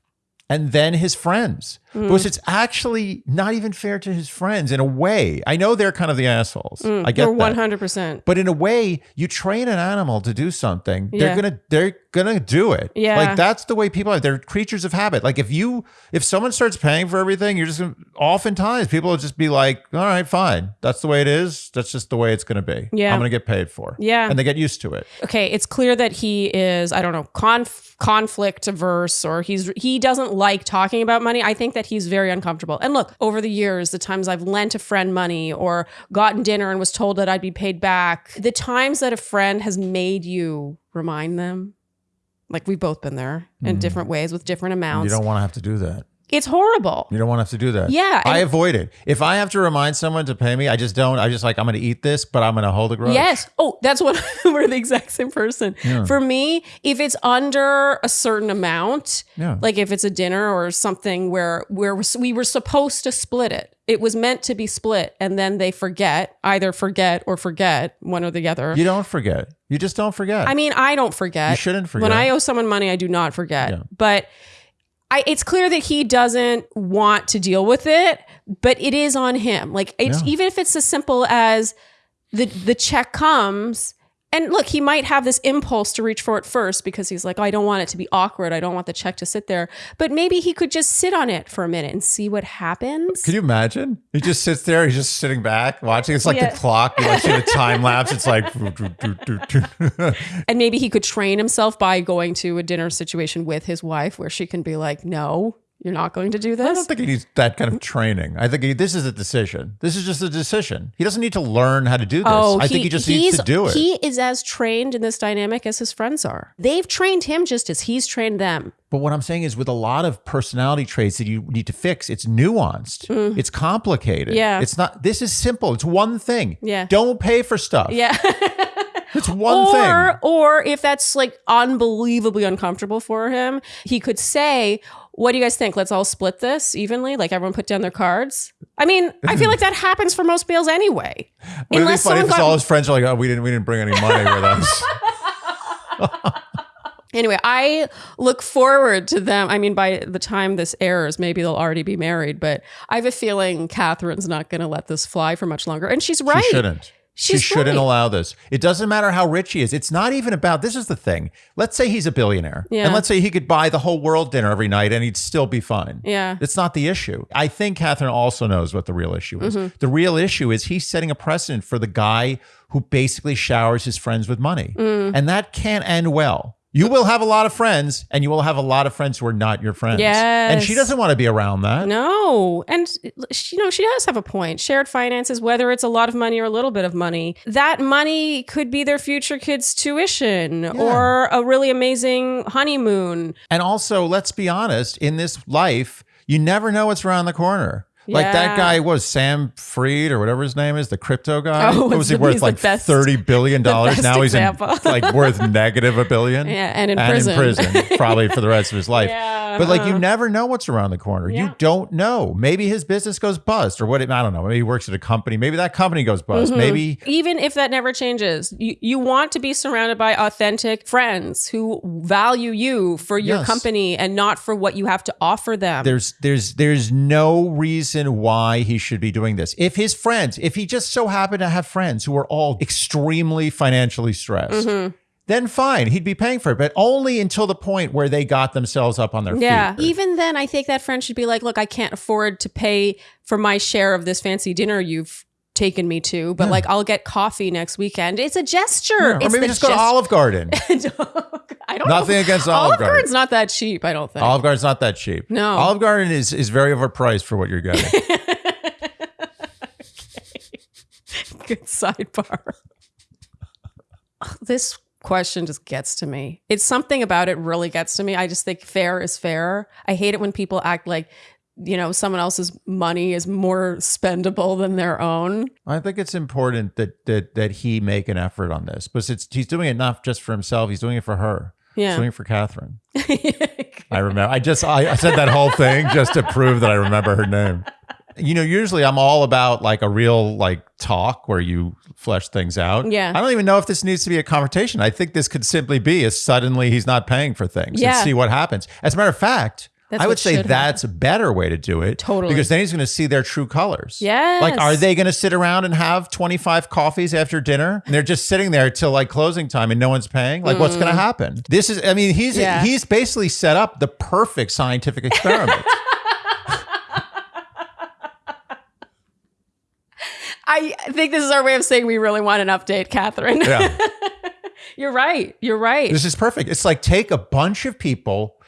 and then his friends. Hmm. Because it's actually not even fair to his friends in a way. I know they're kind of the assholes. I get that. 100%. But in a way, you train an animal to do something, Yeah. they're gonna they're gonna do it. Yeah. Like that's the way people are. They're creatures of habit. Like if you if someone starts paying for everything, you're just gonna oftentimes people will just be like, all right, fine. That's the way it is. That's just the way it's gonna be. Yeah. I'm gonna get paid for. Yeah. And they get used to it. okay, it's clear that he is, I don't know, conf- conflict averse or he's he doesn't like talking about money. I think that he's very uncomfortable. And look, over the years, the times I've lent a friend money or gotten dinner and was told that I'd be paid back, the times that a friend has made you remind them, like we've both been there in mm-hmm. different ways with different amounts. You don't want to have to do that. It's horrible. You don't want to have to do that. Yeah, I avoid it. If I have to remind someone to pay me, I just don't. I just like I'm gonna eat this, but I'm gonna hold a grudge. Yes. Oh, that's what we're the exact same person. For me, if it's under a certain amount, Yeah. like if it's a dinner or something where where we were supposed to split it, it was meant to be split, and then they forget, either forget or forget one or the other. You don't forget. You just don't forget. I mean, I don't forget. You shouldn't forget. When I owe someone money, I do not forget. Yeah. But I, it's clear that he doesn't want to deal with it, but it is on him. Like it's Yeah. even if it's as simple as the the check comes and look, he might have this impulse to reach for it first because he's like, oh, I don't want it to be awkward. I don't want the check to sit there. But maybe he could just sit on it for a minute and see what happens. Can you imagine? He just sits there. He's just sitting back, watching. It's like Yeah. the clock. You like see the time lapse. It's like. and maybe he could train himself by going to a dinner situation with his wife where she can be like, no, you're not going to do this. I don't think he needs that kind of training. I think he, this is a decision. This is just a decision. He doesn't need to learn how to do this. I think he just needs to do it. He is as trained in this dynamic as his friends are. They've trained him just as he's trained them. But what I'm saying is, with a lot of personality traits that you need to fix, it's nuanced. It's complicated. Mm. Yeah. It's not. This is simple. It's one thing. Yeah. Don't pay for stuff. Yeah. It's one or thing. or if that's like unbelievably uncomfortable for him, he could say, "What do you guys think? Let's all split this evenly. Like everyone put down their cards." I mean, I feel like that happens for most meals anyway. Would it be Unless funny someone if got all his friends are like, "Oh, we didn't, we didn't bring any money with us." Anyway, I look forward to them. I mean, by the time this airs, maybe they'll already be married, but I have a feeling Catherine's not going to let this fly for much longer. And she's right. She shouldn't. She's she shouldn't right. allow this. It doesn't matter how rich he is. It's not even about this is the thing. Let's say he's a billionaire. Yeah. And let's say he could buy the whole world dinner every night and he'd still be fine. Yeah. It's not the issue. I think Catherine also knows what the real issue is. Mm-hmm. The real issue is he's setting a precedent for the guy who basically showers his friends with money. Mm. And that can't end well. You will have a lot of friends and you will have a lot of friends who are not your friends. Yes. And she doesn't want to be around that. No. And, you know, she does have a point. Shared finances, whether it's a lot of money or a little bit of money, that money could be their future kids' tuition or a really amazing honeymoon. And also, let's be honest, in this life, you never know what's around the corner. Like that guy was Sam Freed or whatever his name is, the crypto guy. Oh, what was he worth? Like best- thirty billion dollars. Now he's in, like worth negative a billion. Yeah, and in and prison. in prison, probably for the rest of his life. Yeah, but like you uh-huh. never know what's around the corner. Yeah. You don't know. Maybe his business goes bust, or what? I don't know. Maybe he works at a company. Maybe that company goes Mm-hmm. bust. Maybe even if that never changes, you, you want to be surrounded by authentic friends who value you for your Yes. company and not for what you have to offer them. there's there's there's no reason why he should be doing this. If his friends, if he just so happened to have friends who are all extremely financially stressed, Mm-hmm. then fine, he'd be paying for it, but only until the point where they got themselves up on their yeah. feet. Even then, I think that friend should be like, look, I can't afford to pay for my share of this fancy dinner you've taken me to, but like I'll get coffee next weekend. It's a gesture. or It's maybe just go to Olive Garden. I don't Nothing know. against Olive Garden. Garden's not that cheap, I don't think. Olive Garden's not that cheap. No. Olive Garden is is very overpriced for what you're getting. Good sidebar. this question just gets to me. It's something about it really gets to me. I just think fair is fair. I hate it when people act like you know someone else's money is more spendable than their own. I think it's important that that that he make an effort on this, but it's he's doing it not just for himself. He's doing it for her. He's Yeah. doing it for Catherine. I remember. I just I, I said that whole thing just to prove that I remember her name. You know, usually I'm all about like a real like talk where you flesh things out. Yeah. I don't even know if this needs to be a conversation. I think this could simply be a suddenly he's not paying for things Yeah. and see what happens. As a matter of fact, That's I would say that's a better way to do it. Totally. Because then he's going to see their true colors. Yes. Like, are they going to sit around and have 25 coffees after dinner? And they're just sitting there till like closing time and no one's paying? Like, what's going to happen? This is, I mean, he's, Mm. Yeah. he's basically set up the perfect scientific experiment. I think this is our way of saying we really want an update, Catherine. yeah. You're right. You're right. This is perfect. It's like take a bunch of people,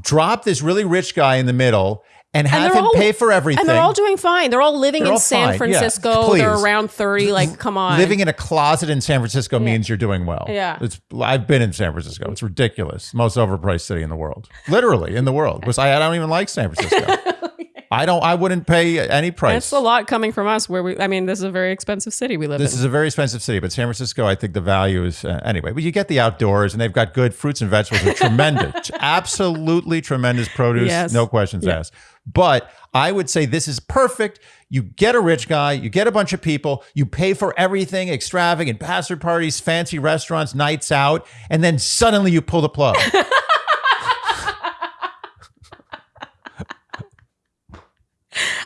drop this really rich guy in the middle, and have they're him all- pay for everything. and they're all doing fine. They're all living They're in all San fine. Yeah. Francisco. They're around 30. Like, come on. Living in a closet in San Francisco means you're doing well. Yeah. It's I've been in San Francisco. It's ridiculous. Most overpriced city in the world. Literally in the world. Because I, I don't even like San Francisco. I don't I wouldn't pay any price. That's a lot coming from us where we, I mean, this is a very expensive city we live This in. This is a very expensive city, but San Francisco, I think the value is uh, anyway. But you get the outdoors, and they've got good fruits and vegetables. Are tremendous, absolutely tremendous produce, Yes. no questions Yeah. asked. But I would say this is perfect. You get a rich guy, you get a bunch of people, you pay for everything, extravagant bachelor parties, fancy restaurants, nights out, and then suddenly you pull the plug.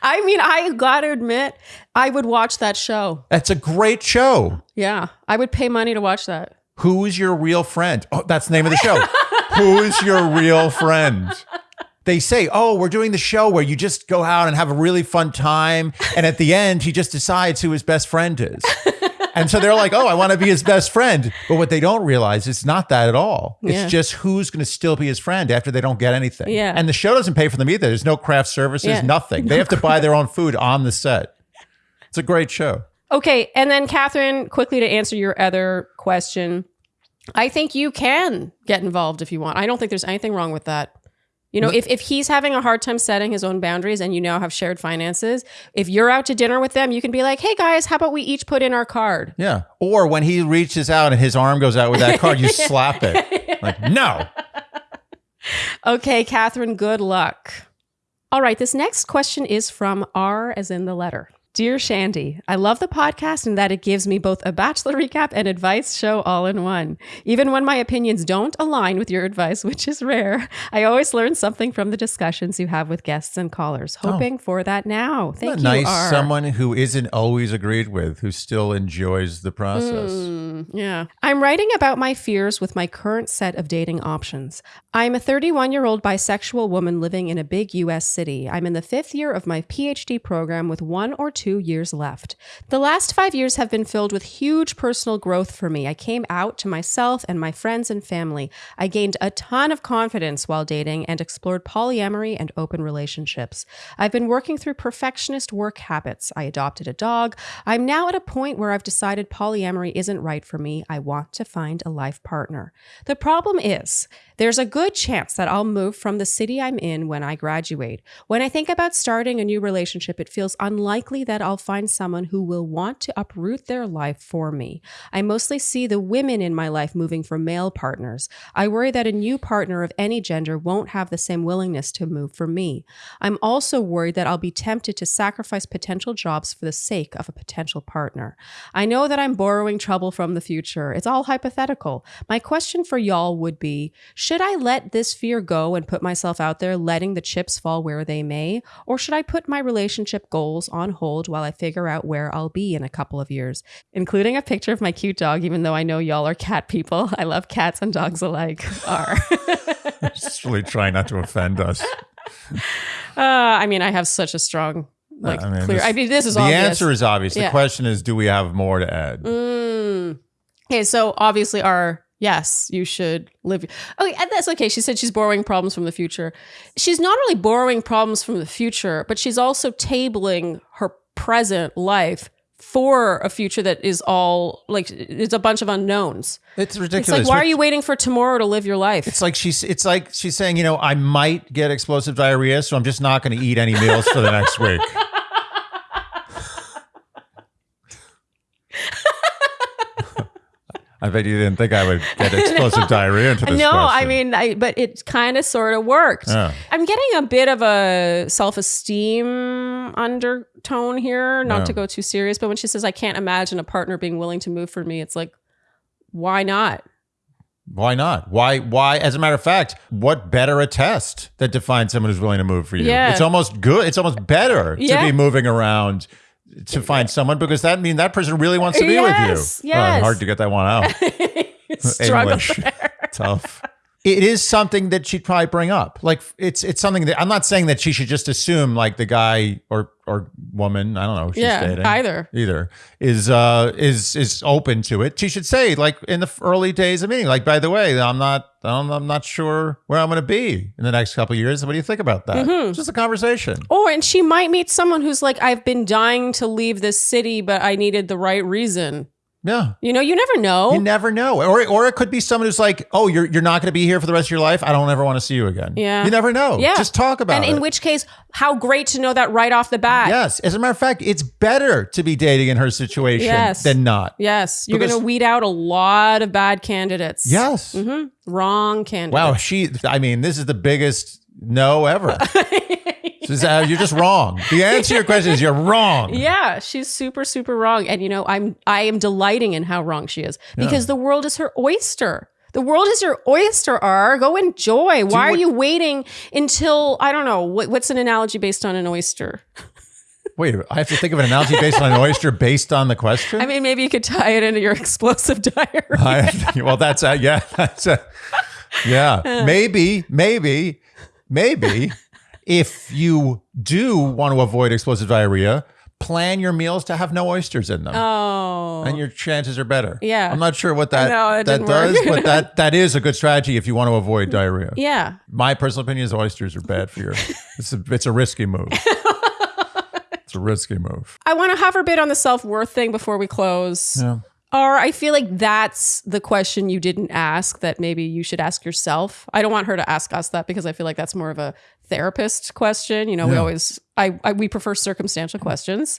I mean, I gotta admit, I would watch that show. That's a great show. Yeah. I would pay money to watch that. Who's your real friend? Oh, that's the name of the show. Who's your real friend? They say, oh, we're doing the show where you just go out and have a really fun time. And at the end, he just decides who his best friend is. And so they're like, oh, I want to be his best friend. But what they don't realize, it's not that at all. It's Yeah. just who's going to still be his friend after they don't get anything. Yeah. And the show doesn't pay for them either. There's no craft services, Yeah. nothing. They have to buy their own food on the set. It's a great show. Okay. And then, Catherine, quickly to answer your other question, I think you can get involved if you want. I don't think there's anything wrong with that. You know, if, if he's having a hard time setting his own boundaries and you now have shared finances, if you're out to dinner with them, you can be like, hey guys, how about we each put in our card? Yeah. Or when he reaches out and his arm goes out with that card, you slap it. Like, no. Okay, Catherine, good luck. All right, this next question is from R as in the letter. Dear Shandy, I love the podcast in that it gives me both a bachelor recap and advice show all in one. Even when my opinions don't align with your advice, which is rare, I always learn something from the discussions you have with guests and callers. Hoping for that now. Thank you, nice R. someone who isn't always agreed with, who still enjoys the process. Mm, yeah. I'm writing about my fears with my current set of dating options. I'm a 31 year old bisexual woman living in a big US city. I'm in the fifth year of my PhD program with one or two years left. The last five years have been filled with huge personal growth for me. I came out to myself and my friends and family. I gained a ton of confidence while dating and explored polyamory and open relationships. I've been working through perfectionist work habits. I adopted a dog. I'm now at a point where I've decided polyamory isn't right for me. I want to find a life partner. The problem is, there's a good chance that I'll move from the city I'm in when I graduate. When I think about starting a new relationship, it feels unlikely that I'll find someone who will want to uproot their life for me. I mostly see the women in my life moving for male partners. I worry that a new partner of any gender won't have the same willingness to move for me. I'm also worried that I'll be tempted to sacrifice potential jobs for the sake of a potential partner. I know that I'm borrowing trouble from the future. It's all hypothetical. My question for y'all would be should I let this fear go and put myself out there, letting the chips fall where they may? Or should I put my relationship goals on hold while I figure out where I'll be in a couple of years? Including a picture of my cute dog, even though I know y'all are cat people. I love cats and dogs alike. Are. Just really trying not to offend us. Uh, I mean, I have such a strong, like, I mean, clear. this- I mean, this is obvious. the obvious. answer is obvious. The Yeah. question is, do we have more to add? Mm. Okay, so obviously, our yes, you should live. Okay, and that's okay. She said she's borrowing problems from the future. She's not only borrowing problems from the future, but she's also tabling her present life for a future that is all like it's a bunch of unknowns. It's It's ridiculous. like why are you waiting for tomorrow to live your life? It's like she's it's like she's saying, you know, I might get explosive diarrhea, so I'm just not going to eat any meals for the next week. I bet you didn't think I would get explosive diarrhea into this no, I mean, I, but it kind of sort of worked. I'm getting a bit of a self esteem undertone here, not to go too serious, but when she says, I can't imagine a partner being willing to move for me, it's like, why not? Why not? Why? Why? As a matter of fact, what better a test that defines someone who's willing to move for you? Yeah. It's almost good. It's almost better Yeah. to be moving around to find someone because that means that person really wants to be Yes, with you. yes. hard to get that one out. Struggle English. Tough. It is something that she'd probably bring up. Like it's it's something that I'm not saying that she should just assume like the guy or or woman, I don't know, she's Yeah, dating. either. Either is uh is is open to it. She should say like in the early days of meeting, like by the way, I'm not I'm, I'm not sure where I'm going to be in the next couple of years. What do you think about that? Mm-hmm. Just a conversation. Or, and she might meet someone who's like, I've been dying to leave this city, but I needed the right reason. Yeah. You know, you never know. You never know. Or or it could be someone who's like, "Oh, you're you're not going to be here for the rest of your life. I don't ever want to see you again." Yeah. You never know. Yeah. Just talk about and it. in which case, how great to know that right off the bat. Yes. As a matter of fact, it's better to be dating in her situation Yes. than not. Yes, you're going to weed out a lot of bad candidates. Yes. Mm -hmm. Wrong candidates. Wow. She, I mean, this is the biggest no ever. Uh, you're just wrong. The answer to your question is you're wrong. Yeah, she's super super wrong and you know, I'm I am delighting in how wrong she is because the world is her oyster. The world is your oyster, R. Go enjoy. Why are you waiting until I don't know what, what's an analogy based on an oyster? Wait, I have to think of an analogy based on an oyster based on the question? I mean, maybe you could tie it into your explosive. I- well, that's a, yeah, that's a, yeah. Maybe, maybe, maybe if you do want to avoid explosive diarrhea, plan your meals to have no oysters in them. Oh, and your chances are better. Yeah. I'm not sure what that No, that does, but that that is a good strategy if you want to avoid diarrhea. yeah. My personal opinion is oysters are bad for your. It's a, it's a risky move. it's a risky move. I want to hover a bit on the self worth thing before we close. Yeah. Or I feel like that's the question you didn't ask that maybe you should ask yourself. I don't want her to ask us that because I feel like that's more of a therapist question. You know, we always I, I we prefer circumstantial questions.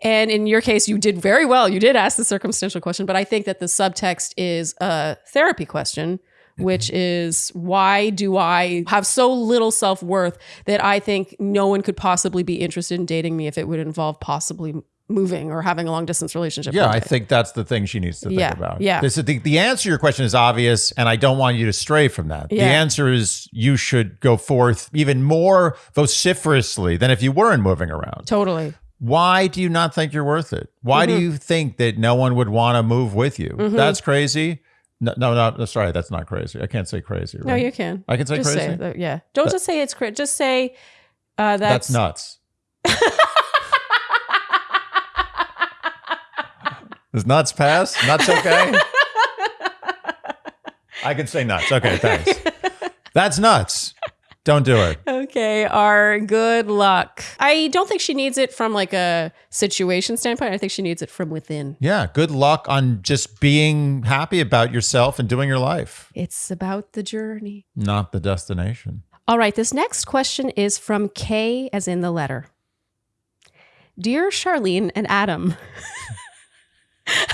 And in your case, you did very well. You did ask the circumstantial question, but I think that the subtext is a therapy question, which is why do I have so little self worth that I think no one could possibly be interested in dating me if it would involve possibly moving or having a long distance relationship? Yeah, I think that's the thing she needs to think Yeah, about. yeah. This is the, the answer to your question is obvious, and I don't want you to stray from that. The answer is you should go forth even more vociferously than if you weren't moving around. Totally. Why do you not think you're worth it? Why Mm-hmm. do you think that no one would want to move with you? That's crazy. No, no, no, sorry, that's not crazy. I can't say crazy. Right? No, you can. I can say just crazy. say that. Yeah. Don't just say it's crazy. Just say uh, that's that's, nuts. Does nuts pass? Nuts okay? I can say nuts. Okay, thanks. That's nuts. Don't do it. Okay, our good luck. I don't think she needs it from like a situation standpoint. I think she needs it from within. Yeah, good luck on just being happy about yourself and doing your life, It's about the journey. not the destination. All right, this next question is from K, as in the letter. Dear Charlene and Adam.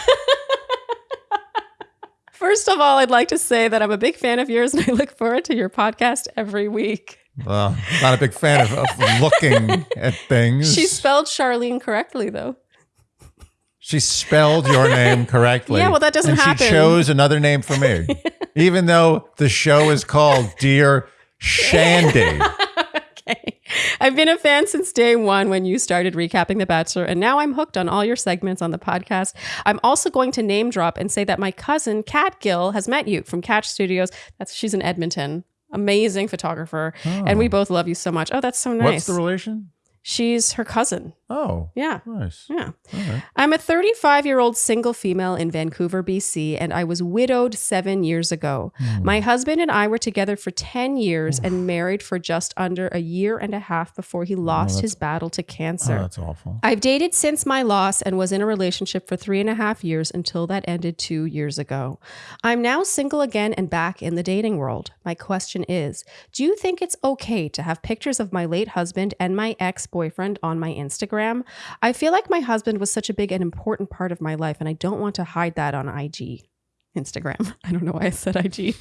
First of all, I'd like to say that I'm a big fan of yours and I look forward to your podcast every week. Well, not a big fan of, of looking at things. She spelled Charlene correctly, though. She spelled your name correctly. Yeah, well, that doesn't and happen. She chose another name for me, even though the show is called Dear Shandy. I've been a fan since day one when you started recapping The Bachelor, and now I'm hooked on all your segments on the podcast. I'm also going to name drop and say that my cousin, Kat Gill, has met you from Catch Studios. That's she's in Edmonton. Amazing photographer. And oh. we both love you so much. Oh, that's so nice. What's the relation? she's her cousin. Oh, Yeah. nice. Yeah. Right. I'm a 35 year old single female in Vancouver, BC, and I was widowed seven years ago. Hmm. My husband and I were together for 10 years and married for just under a year and a half before he lost that's- his battle to Oh, cancer. that's awful. I've dated since my loss and was in a relationship for three and a half years until that ended two years ago. I'm now single again and back in the dating world. My question is Do you think it's okay to have pictures of my late husband and my ex boyfriend on my Instagram? I feel like my husband was such a big and important part of my life, and I don't want to hide that on IG. Instagram. I don't know why I said IG.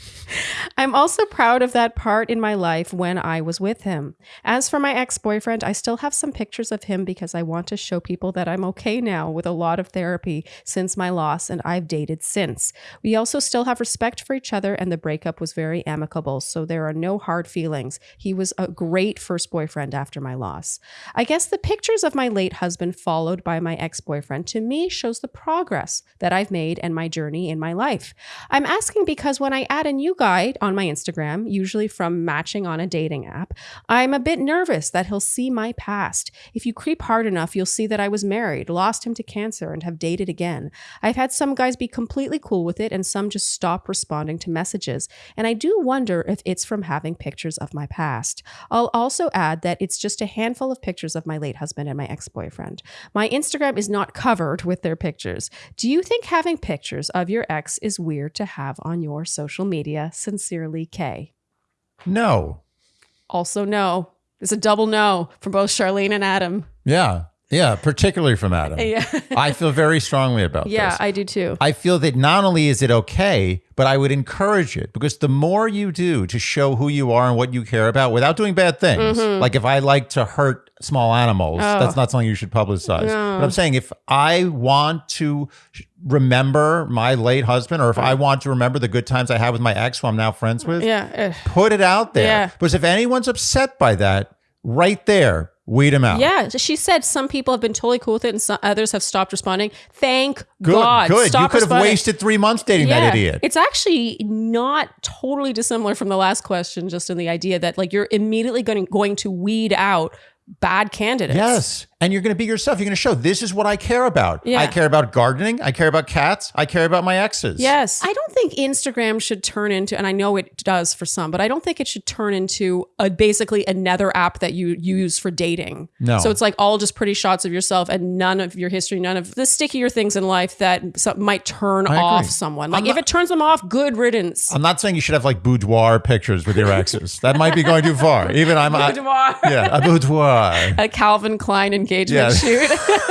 I'm also proud of that part in my life when I was with him. As for my ex boyfriend, I still have some pictures of him because I want to show people that I'm okay now with a lot of therapy since my loss, and I've dated since. We also still have respect for each other, and the breakup was very amicable, so there are no hard feelings. He was a great first boyfriend after my loss. I guess the pictures of my late husband, followed by my ex boyfriend, to me shows the progress that I've made and my journey in my life. I'm asking because when I add a new guy on my Instagram, usually from matching on a dating app, I'm a bit nervous that he'll see my past. If you creep hard enough, you'll see that I was married, lost him to cancer, and have dated again. I've had some guys be completely cool with it and some just stop responding to messages. And I do wonder if it's from having pictures of my past. I'll also add that it's just a handful of pictures of my late husband and my ex boyfriend. My Instagram is not covered with their pictures. Do you think having pictures of your ex is weird to have on your social media? Sincerely, Kay. No. Also, no. It's a double no from both Charlene and Adam. Yeah. Yeah. Particularly from Adam. Yeah. I feel very strongly about yeah, this. Yeah, I do too. I feel that not only is it okay, but I would encourage it because the more you do to show who you are and what you care about without doing bad things, mm-hmm. like if I like to hurt small animals. Oh. that's not something you should publicize. No. But I'm saying if I want to remember my late husband or if I want to remember the good times I had with my ex who I'm now friends with, yeah. put it out there. Yeah. Because if anyone's upset by that, right there, weed them out. Yeah, she said some people have been totally cool with it and some others have stopped responding. Thank Good, God. good. Stop you could have wasted three months dating that idiot. It's actually not totally dissimilar from the last question, just in the idea that like you're immediately going going to weed out bad candidates. Yes. And you're going to be yourself. You're going to show this is what I care about. Yeah. I care about gardening. I care about cats. I care about my exes. Yes. I don't think Instagram should turn into, and I know it does for some, but I don't think it should turn into a basically another app that you use for dating. No. So it's like all just pretty shots of yourself and none of your history, none of the stickier things in life that so- might turn I agree. off someone. Like I'm if not- it turns them off, good riddance. I'm not saying you should have like boudoir pictures with your exes. that might be going too far. Even I'm I- Boudoir. yeah, a boudoir. A Calvin Klein engagement Yeah. shoot.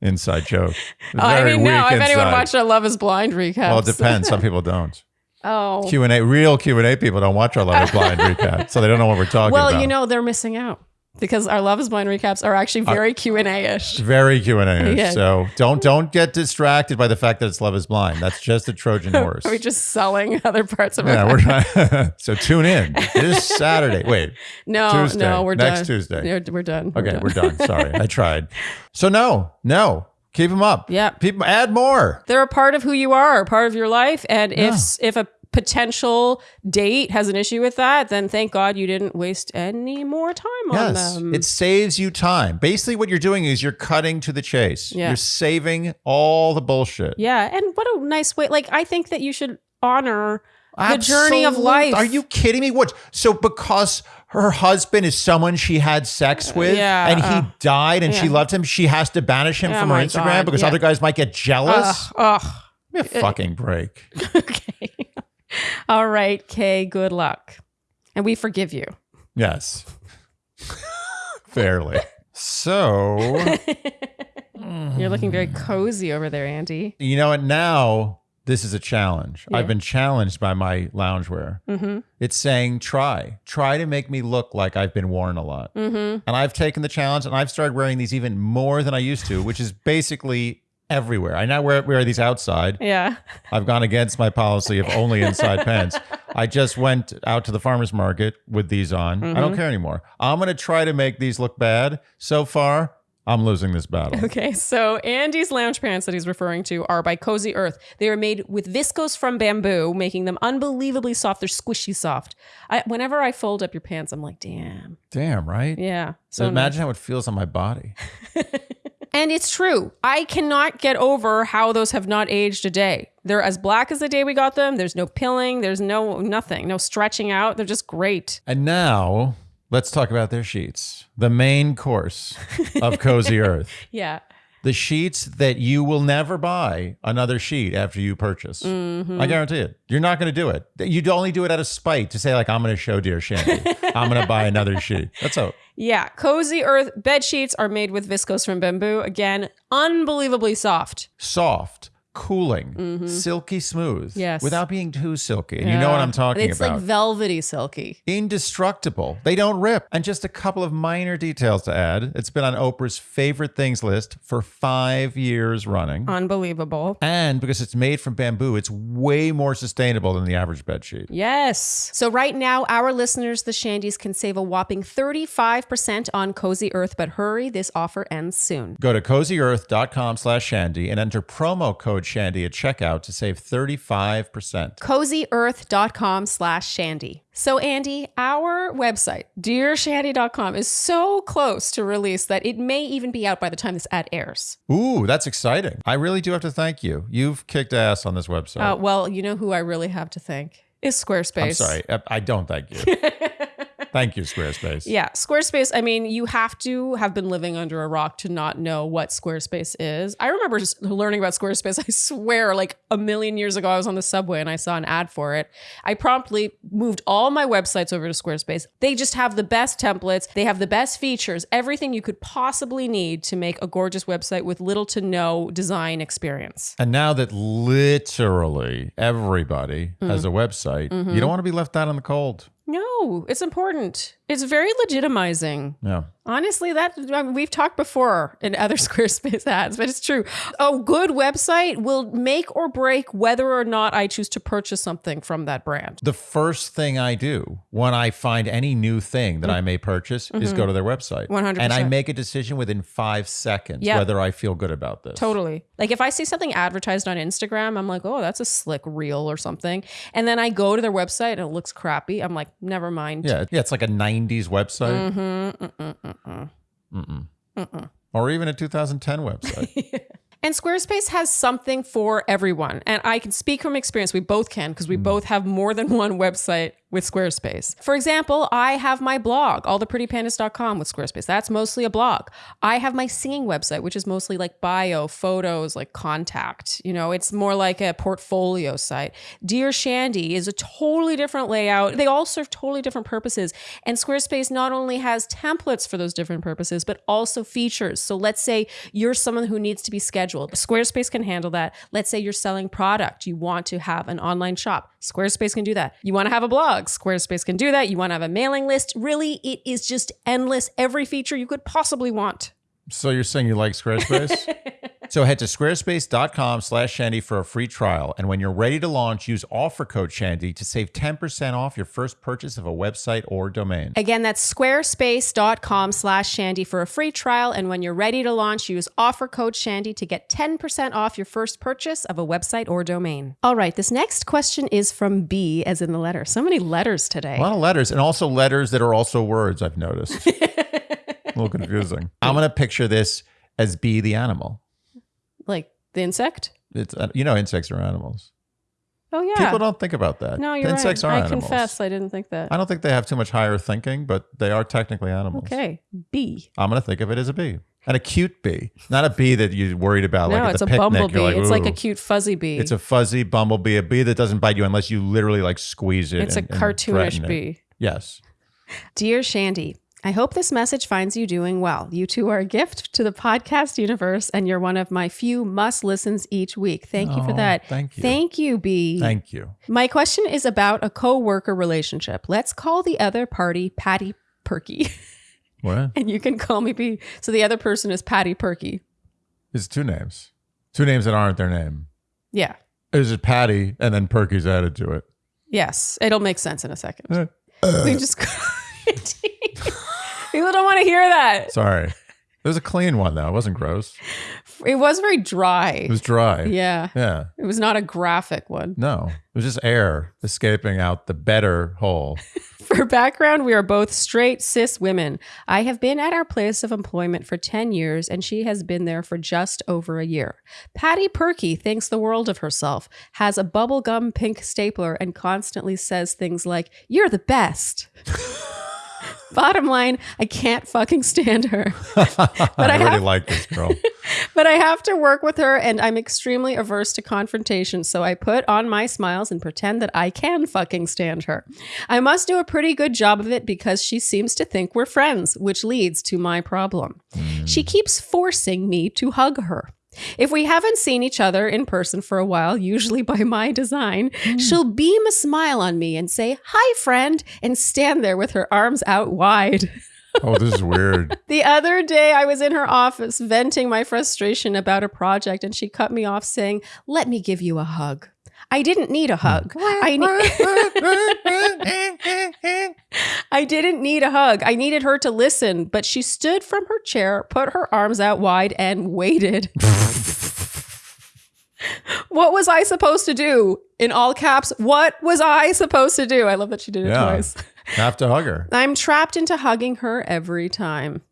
Inside joke. Oh, I mean, no. If anyone inside. watched our Love Is Blind recap, Well, it depends. Some people don't. oh, Q and A, real Q and A people don't watch our Love Is Blind recap, so they don't know what we're talking well, about. Well, you know they're missing out because our Love Is Blind recaps are actually very Q and A ish. very Q and A. Yeah. So don't don't get distracted by the fact that it's Love Is Blind. That's just a Trojan horse. Are we just selling other parts of it. yeah, we're trying. so tune in this Saturday. Wait, No, Tuesday. no, we're done. Next done. Tuesday. We're, we're done. okay, we're done. Sorry, I tried. So no, no, keep them up. Yeah. people add more. They're a part of who you are, a part of your life, and if if a potential date has an issue with that, then thank God you didn't waste any more time on Yes, them. it saves you time. Basically, what you're doing is you're cutting to the chase. Yeah. You're saving all the bullshit. yeah, and what a nice way. Like I think that you should honor the journey of life. Are you kidding me? What? So because her husband is someone she had sex with, yeah, and he uh, died, and she loved him, she has to banish him Oh from her Instagram God, because yeah. other guys might get jealous. Ugh, ugh. Give me a fucking break. okay. All right, Kay, good luck. And we forgive you. Yes. Fairly. So, You're looking very cozy over there, Andy. you know what? Now, this is a challenge. Yeah. I've been challenged by my loungewear. Mm-hmm. It's saying, try, try to make me look like I've been worn a lot. Mm-hmm. And I've taken the challenge and I've started wearing these even more than I used to, which is basically everywhere. I now wear, wear these outside. Yeah. I've gone against my policy of only inside pants. I just went out to the farmer's market with these on. I don't mm-hmm. care anymore. I'm going to try to make these look bad. So far, I'm losing this battle. Okay, so Andy's lounge pants that he's referring to are by Cozy Earth. They are made with viscose from bamboo, making them unbelievably soft. They're squishy soft. I, whenever I fold up your pants, I'm like, damn. Damn, right? Yeah. So So imagine how it feels on my body. And it's true. I cannot get over how those have not aged a day. They're as black as the day we got them. There's no pilling. There's no nothing. No stretching out. They're just great. And now let's talk about their sheets. The main course of Cozy Earth. Yeah. The sheets that you will never buy another sheet after you purchase. Mm-hmm. I guarantee it. You're not going to do it. You'd only do it out of spite to say, like, I'm going to show Dear Shandy. I'm going to buy another sheet. That's all. Yeah. Cozy Earth bed sheets are made with viscose from bamboo. Again, unbelievably soft. Soft, cooling, silky smooth. Mm-hmm. Yes. Without being too silky. And you know what I'm talking it's about. It's like velvety silky. Indestructible. They don't rip. And just a couple of minor details to add. It's been on Oprah's favorite things list for five years running. Unbelievable. And because it's made from bamboo, it's way more sustainable than the average bed sheet. Yes. So right now, our listeners, the Shandies, can save a whopping 35% on Cozy Earth, but hurry, this offer ends soon. Go to cozyearth.com slash shandy and enter promo code shandy at checkout to save 35%. CozyEarth.com slash Shandy. So, Andy, our website, dearshandy.com, is so close to release that it may even be out by the time this ad airs. Ooh, that's exciting. I really do have to thank you. You've kicked ass on this website. Uh, well, you know who I really have to thank is Squarespace. I'm sorry. I- I don't thank you. thank you, Squarespace. Yeah, Squarespace. I mean, you have to have been living under a rock to not know what Squarespace is. I remember just learning about Squarespace, I swear, like a million years ago, I was on the subway and I saw an ad for it. I promptly moved all my websites over to Squarespace. They just have the best templates, they have the best features, everything you could possibly need to make a gorgeous website with little to no design experience. And now that literally everybody has mm-hmm. a website, you mm-hmm. don't want to be left out in the cold. No, it's important. It's very legitimizing. Yeah. Honestly, that I mean, we've talked before in other Squarespace ads, but it's true. A good website will make or break whether or not I choose to purchase something from that brand. The first thing I do when I find any new thing that I may purchase is go to their website. 100%. And I make a decision within five seconds Yeah. whether I feel good about this. Totally. Like if I see something advertised on Instagram, I'm like, oh, that's a slick reel or something. And then I go to their website and it looks crappy. I'm like, never mind. Yeah. Yeah. It's like a 90s website. Mm-hmm. Mm-mm. Or even a 2010 website. And Squarespace has something for everyone. And I can speak from experience. We both can because we both have more than one website with Squarespace. For example, I have my blog, alltheprettypandas.com with Squarespace. That's mostly a blog. I have my singing website, which is mostly like bio, photos, like contact. You know, it's more like a portfolio site. Dear Shandy is a totally different layout. They all serve totally different purposes. And Squarespace not only has templates for those different purposes, but also features. So let's say you're someone who needs to be scheduled. Squarespace can handle that. Let's say you're selling product. You want to have an online shop. Squarespace can do that. You want to have a blog. Squarespace can do that. You want to have a mailing list. Really, it is just endless. Every feature you could possibly want. so you're saying you like Squarespace? so head to squarespace.com slash shandy for a free trial. And when you're ready to launch, use offer code shandy to save 10% off your first purchase of a website or domain. Again, that's squarespace.com slash shandy for a free trial. And when you're ready to launch, use offer code shandy to get 10% off your first purchase of a website or domain. All right, this next question is from B, as in the letter. So many letters today. A lot of letters and also letters that are also words, I've noticed. a little confusing. I'm going to picture this as B the animal. Like the insect? It's uh, you know insects are animals. Oh, yeah. People don't think about that. no, you're insects right. are I animals. confess, I didn't think that. I don't think they have too much higher thinking, but they are technically animals. Okay, B. I'm going to think of it as a bee. And a cute bee. Not a bee that you're worried about No, like it's a picnic. bumblebee. Like, it's like a cute fuzzy bee. It's a fuzzy bumblebee, a bee that doesn't bite you unless you literally like squeeze it. It's and- a cartoonish it. bee. Yes. Dear Shandy, I hope this message finds you doing well. You two are a gift to the podcast universe, and you're one of my few must listens each week. Thank you for Oh, that. thank you. Thank you, B. Thank you. my question is about a co worker relationship. Let's call the other party Patty Perky, What? and you can call me B. So the other person is Patty Perky. It's two names. Two names that aren't their name. Yeah. Is it Patty and then Perky's added to it? Yes. It'll make sense in a second. Uh, we just. People don't want to hear that. Sorry. It was a clean one though. It wasn't gross. It was very dry. It was dry. yeah. Yeah. It was not a graphic one. No. It was just air escaping out the better hole. For background, we are both straight cis women. I have been at our place of employment for 10 years, and she has been there for just over a year. Patty Perky thinks the world of herself, has a bubblegum pink stapler, and constantly says things like, You're the best. Bottom line, I can't fucking stand her. I, I really have- like this girl. But I have to work with her and I'm extremely averse to confrontation, so I put on my smiles and pretend that I can fucking stand her. I must do a pretty good job of it because she seems to think we're friends, which leads to my problem. Mm. She keeps forcing me to hug her. If we haven't seen each other in person for a while, usually by my design, hmm. she'll beam a smile on me and say, Hi, friend, and stand there with her arms out wide. Oh, this is weird. The other day, I was in her office venting my frustration about a project, and she cut me off saying, Let me give you a hug. I didn't need a hug. I, ne- I didn't need a hug. I needed her to listen, but she stood from her chair, put her arms out wide, and waited. what was I supposed to do? In all caps, what was I supposed to do? I love that she did it Yeah. twice. Have to hug her. I'm trapped into hugging her every time.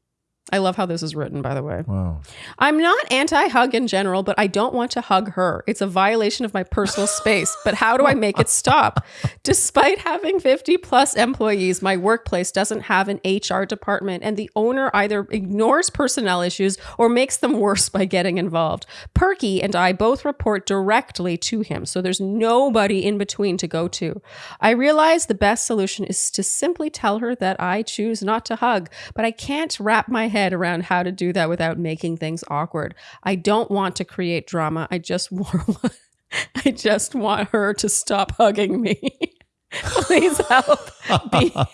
I love how this is written, by the way. Wow. I'm not anti hug in general, but I don't want to hug her. It's a violation of my personal space. But how do I make it stop? Despite having 50 plus employees, my workplace doesn't have an HR department, and the owner either ignores personnel issues or makes them worse by getting involved. Perky and I both report directly to him, so there's nobody in between to go to. I realize the best solution is to simply tell her that I choose not to hug, but I can't wrap my head around how to do that without making things awkward. I don't want to create drama. I just want I just want her to stop hugging me. Please help.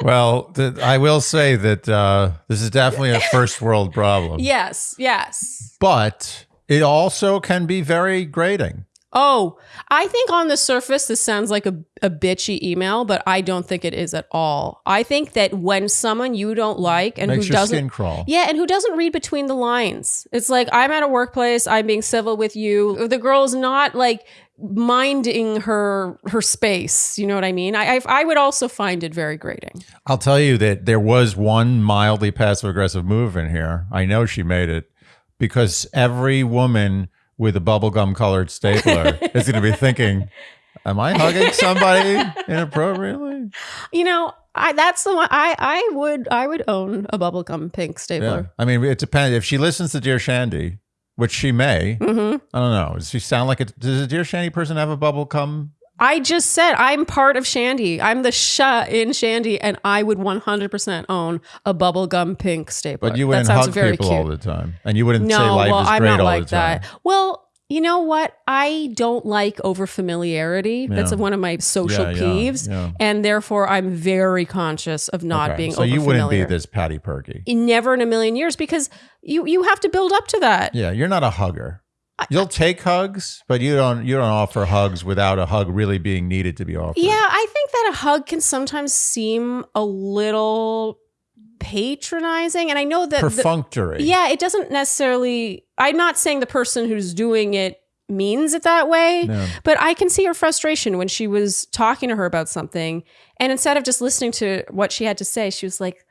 Well, th- I will say that uh, this is definitely a first world problem, yes, yes. but it also can be very grating. Oh, I think on the surface this sounds like a, a bitchy email, but I don't think it is at all. I think that when someone you don't like and Makes who your doesn't skin crawl. Yeah, and who doesn't read between the lines? It's like I'm at a workplace, I'm being civil with you. The girl's not like minding her her space. You know what I mean? I I, I would also find it very grating. I'll tell you that there was one mildly passive aggressive move in here. I know she made it because every woman with a bubblegum colored stapler is going to be thinking, Am I hugging somebody inappropriately? You know, I that's the one I I would I would own a bubblegum pink Yeah. stapler. I mean, it depends. If she listens to Dear Shandy, which she may, hmm I don't know. Does she sound like a, does a Dear Shandy person have a bubblegum? I just said I'm part of Shandy. I'm the sha in Shandy, and I would 100% own a bubblegum pink stapler. But you That wouldn't sounds hug very people cute. all the time. And you wouldn't say No, life well, is I'm great not all like the time. that. Well, you know what? I don't like over familiarity. That's one of my social Yeah, yeah, peeves, yeah. and therefore I'm very conscious of not Okay. being so you wouldn't be this Patty Perky. Never in a million years, because you you have to build up to that. Yeah, you're not a hugger. You'll take hugs, but you don't you don't offer hugs without a hug really being needed to be offered. Yeah, I think that a hug can sometimes seem a little patronizing, and I know that the- Perfunctory. yeah, it doesn't necessarily. I'm not saying the person who's doing it means it that way. No. But I can see her frustration when she was talking to her about something. And instead of just listening to what she had to say, she was like,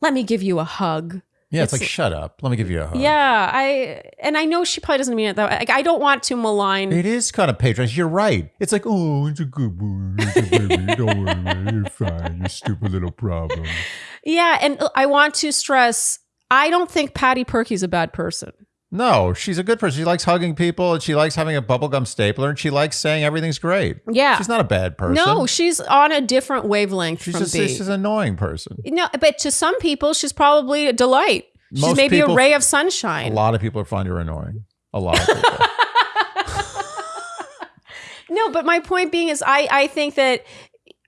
let me give you a hug. Yeah, it's, It's- like shut up. Let me give you a hug. Yeah, I and I know she probably doesn't mean it that way. Like, I don't want to malign. It is kind of patronizing. You're right. It's like, oh, it's a good boy. It's a baby. Don't worry, man. You're fine. You stupid little problem. Yeah, and I want to stress I don't think Patty Perky's a bad person. No, she's a good person. She likes hugging people and she likes having a bubblegum stapler and she likes saying everything's great. Yeah. She's not a bad person. no, she's on a different wavelength she's from just B. she's an annoying person. no, but to some people, she's probably a delight. She's Most maybe people- a ray of sunshine. A lot of people find her annoying. A lot of people. No, but my point being is, I I think that.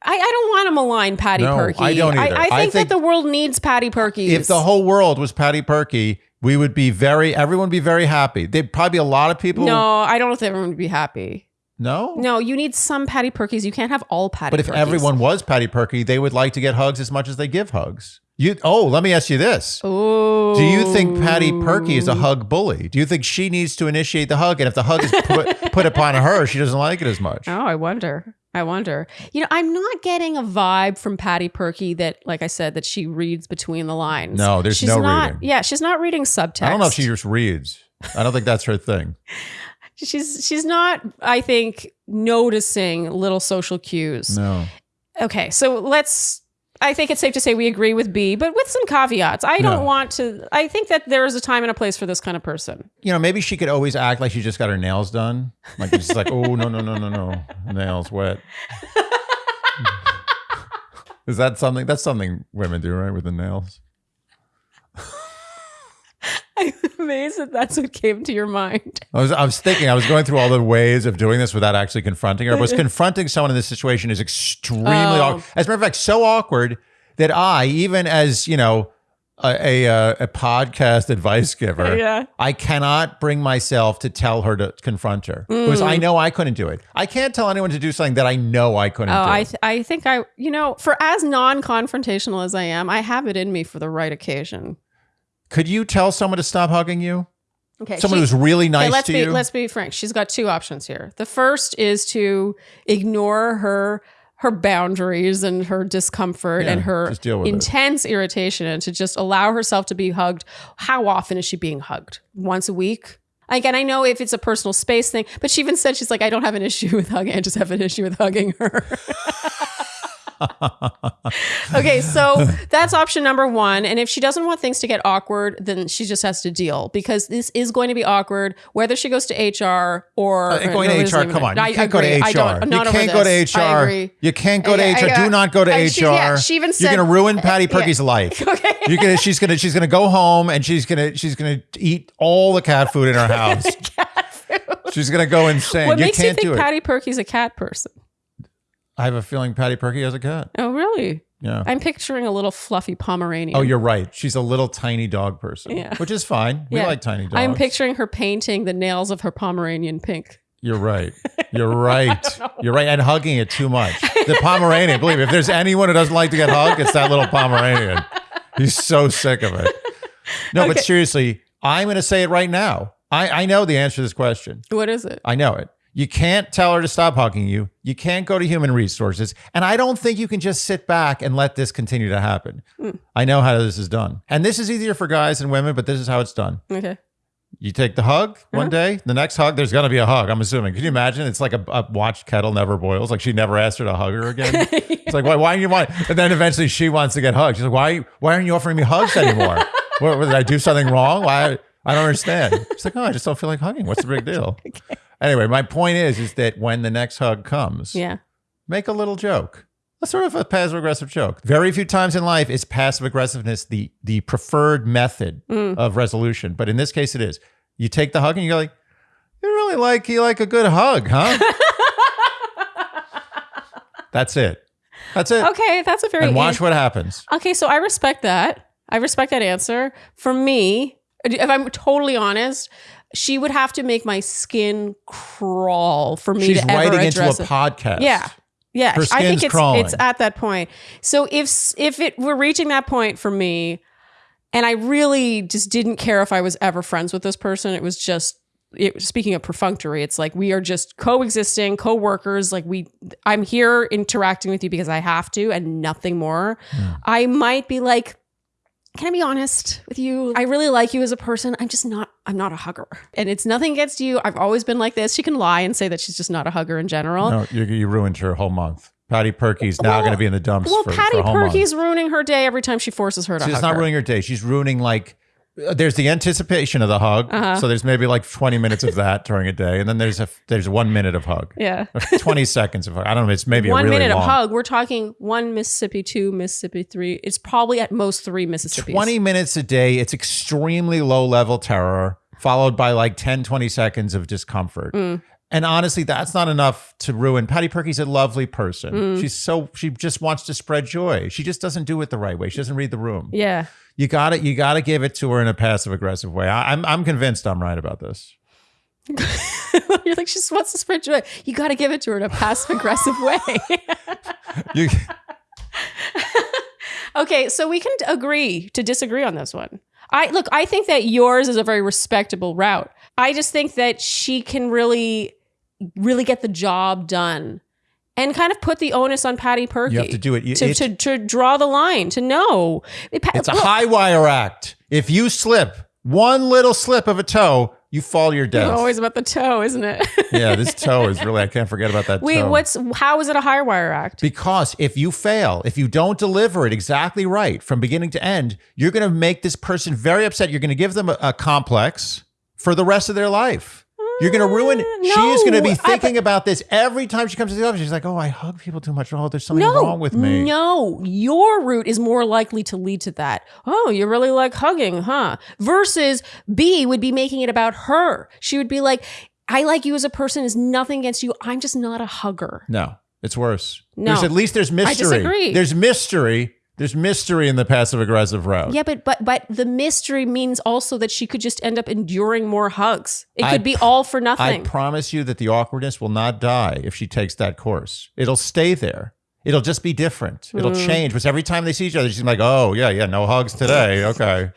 I, I don't want to malign Patty No, Perky. I don't either. I, I think, think- that the world needs Patty Perky. if the whole world was Patty Perky, we would be very everyone would be very happy. There'd probably be a lot of people. no, I don't know if everyone would be happy. No? No, you need some Patty Perkies. You can't have all Patty. But if everyone was Patty Perky, they would like to get hugs as much as they give hugs. You oh, let me ask you this. Oh. Do you think Patty Perky is a hug bully? Do you think she needs to initiate the hug? And if the hug is put, put upon her, she doesn't like it as much. Oh, I wonder. I wonder. You know, I'm not getting a vibe from Patty Perky that, like I said, that she reads between the lines. No, there's she's no not, reading. Yeah, she's not reading subtext. I don't know if she just reads. I don't think that's her thing. she's she's not. I think noticing little social cues. No. Okay, so let's. I think it's safe to say we agree with B, but with some caveats. I don't No. want to. I think that there is a time and a place for this kind of person. You know, maybe she could always act like she just got her nails done. Like just like, oh no, no, no, no, no. Nails wet. Is that something that's something women do, right? With the nails? I'm amazed that that's what came to your mind. I was I was thinking, I was going through all the ways of doing this without actually confronting her. Was confronting someone in this situation is extremely Oh. awkward. As a matter of fact, so awkward that I, even as you know, a a, uh, a podcast advice giver, Yeah. I cannot bring myself to tell her to confront her because Mm. I know I couldn't do it. I can't tell anyone to do something that I know I couldn't Oh, do. I th- I think I you know for as non-confrontational as I am, I have it in me for the right occasion. Could you tell someone to stop hugging you? Okay, Someone she- who's really okay, nice let's to be you. let's be frank. She's got two options here. The first is to ignore her her boundaries and her discomfort Yeah, and her with it. intense irritation and to just allow herself to be hugged. How often is she being hugged? Once a week? Again, I know if it's a personal space thing, but she even said she's like, I don't have an issue with hugging. I just have an issue with hugging her. okay, so that's option number one. And if she doesn't want things to get awkward, then she just has to deal because this is going to be awkward, whether she goes to HR or Uh, going no, to HR, come on. You I can't go to agree. I HR. don't, you can't go to this. HR. agree. You can't go to I- HR. I- Do not go to HR. she- yeah, she even You're going to ruin Patty yeah. Perky's life. Okay. You're gonna. She's gonna. She's gonna go home and she's gonna. She's gonna eat all the cat food in her house. She's gonna go insane. What you makes you think. Patty Perky's a cat person? I have a feeling Patty Perky has a cat. Oh, really? Yeah. I'm picturing a little fluffy Pomeranian. Oh, you're right. She's a little tiny dog person, Yeah. which is fine. We Yeah. like tiny dogs. I'm picturing her painting the nails of her Pomeranian pink. You're right. You're right. You're right. And hugging it too much. The Pomeranian, believe me, if there's anyone who doesn't like to get hugged, it's that little Pomeranian. He's so sick of it. No, but seriously, I'm going to say it right now. I, I know the answer to this question. What is it? I know it. You can't tell her to stop hugging you. You can't go to human resources. And I don't think you can just sit back and let this continue to happen. I know how this is done. And this is easier for guys and women, but this is how it's done. Okay. You take the hug one Uh-huh. day, the next hug, there's going to be a hug. I'm assuming. Can you imagine? It's like a, a watched kettle never boils. Like she never asked her to hug her again. It's like, why, why do you want? And then eventually she wants to get hugged. She's like, why, why aren't you offering me hugs anymore? what, what, did I do something wrong? Why? I don't understand. She's like, oh, I just don't feel like hugging. What's the big deal? Anyway, my point is, is that when the next hug comes, Yeah. make a little joke. A sort of a passive aggressive joke. Very few times in life is passive aggressiveness the the preferred method Mm. of resolution, but in this case, it is. You take the hug and you go like, "You really like you like a good hug, huh?" That's it. That's it. Okay, that's a very and watch what happens. Okay, so I respect that. I respect that answer. For me, if I'm totally honest, she would have to make my skin crawl for me She's to ever writing into a it. podcast. Yeah. Yeah, Her I think it's crawling. it's at that point. So if if it were reaching that point for me, and I really just didn't care if I was ever friends with this person, it was just it, speaking of perfunctory, it's like we are just coexisting, co-workers. Like we, I'm here interacting with you because I have to, and nothing more. Hmm. I might be like, can I be honest with you? I really like you as a person. I'm just not. I'm not a hugger, and it's nothing against you. I've always been like this. She can lie and say that she's just not a hugger in general. No, you, you ruined her whole month. Patty Perky's now Well- going to be in the dumps Well, for, Patty for a whole month. Perky's ruining her day every time she forces her to She's hug not her. ruining her day. She's ruining like there's the anticipation of the hug. Uh-huh. So there's maybe like 20 minutes of that during a day, and then there's a there's one minute of hug, yeah. 20 seconds of hug. I don't know. It's maybe one a really minute long. of hug. We're talking one Mississippi, two Mississippi, three. It's probably at most three Mississippi. 20 minutes a day. It's extremely low level terror, followed by like 10, 20 seconds of discomfort. Mm. And honestly, that's not enough to ruin. Patty Perky's a lovely person. Mm. She's so she just wants to spread joy. She just doesn't do it the right way. She doesn't read the room. Yeah. You got to You got to give it to her in a passive aggressive way. I, I'm I'm convinced I'm right about this. You're like, she just wants to spread joy. You got to give it to her in a passive aggressive way. You, Okay, so we can agree to disagree on this one. I look, I think that yours is a very respectable route. I just think that she can really, really get the job done and kind of put the onus on Patty Perky. You have to do it. You- to, to, to draw the line, to know. Pa- It's a high wire act. If you slip one little slip of a toe, you fall your death. Always about the toe, isn't it? yeah, this toe is really, I can't forget about that Wait, toe. what's how is it a high wire act? Because if you fail, if you don't deliver it exactly right from beginning to end, you're going to make this person very upset. You're going to give them a, a complex for the rest of their life. You're going to ruin. she is going to be no, I- thinking about this every time she comes to the office. She's like, "Oh, I hug people too much. Oh, there's something wrong with me." No, your route is more likely to lead to that. Oh, you really like hugging, huh? Versus B would be making it about her. She would be like, I like you as a person, is nothing against you. I'm just not a hugger. No, it's worse. No. There's at least there's mystery. I disagree. There's mystery. There's mystery in the passive aggressive route. Yeah, but but but the mystery means also that she could just end up enduring more hugs. It I could be all for nothing. I promise you that the awkwardness will not die if she takes that course. It'll stay there. It'll just be different. It'll Mm. change. But every time they see each other, she's like, "Oh yeah, yeah, no hugs today." Okay.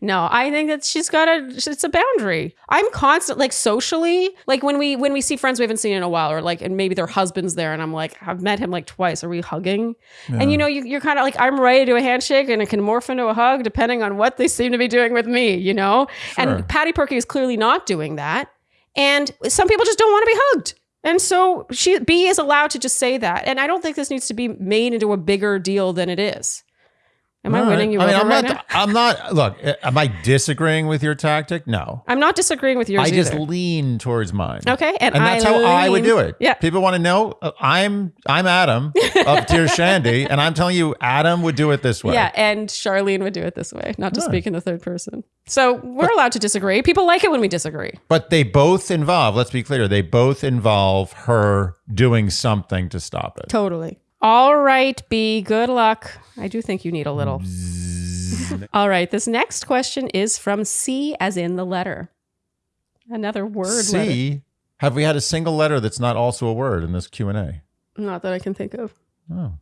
No, I think that she's got a it's a boundary. I'm constant like socially, like when we when we see friends we haven't seen in a while, or like and maybe their husband's there, and I'm like, I've met him like twice. Are we hugging? And you know, you, you're kind of like, I'm ready to do a handshake, and it can morph into a hug depending on what they seem to be doing with me. You know, Sure. and Patty Perky is clearly not doing that, and some people just don't want to be hugged. And so she B is allowed to just say that, and I don't think this needs to be made into a bigger deal than it is. Am I All winning right. you I mean, over I'm right not. now? I'm not. Look, am I disagreeing with your tactic? No. I'm not disagreeing with yours I just either. lean towards mine. Okay, and, And that's I how I would do it. Yeah. People want to know. uh, I'm I'm Andy of Dear Shandy, and I'm telling you, Andy would do it this way. Yeah, and Charlene would do it this way, not to Yeah. speak in the third person. So we're allowed to disagree. People like it when we disagree. But they both involve. Let's be clear. They both involve her doing something to stop it. Totally. All right, B, good luck. I do think you need a little. All right, this next question is from C, as in the letter. Another word letter. C. Have we had a single letter that's not also a word in this Q and A? Not that I can think of. Oh.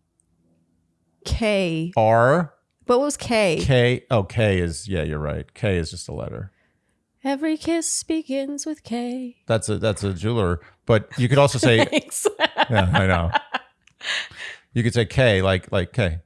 K. R What was K? K. Oh, K is yeah. You're right. K is just a letter. Every kiss begins with K. That's a that's a jeweler. But you could also say Thanks. yeah. I know. You could say K like like K.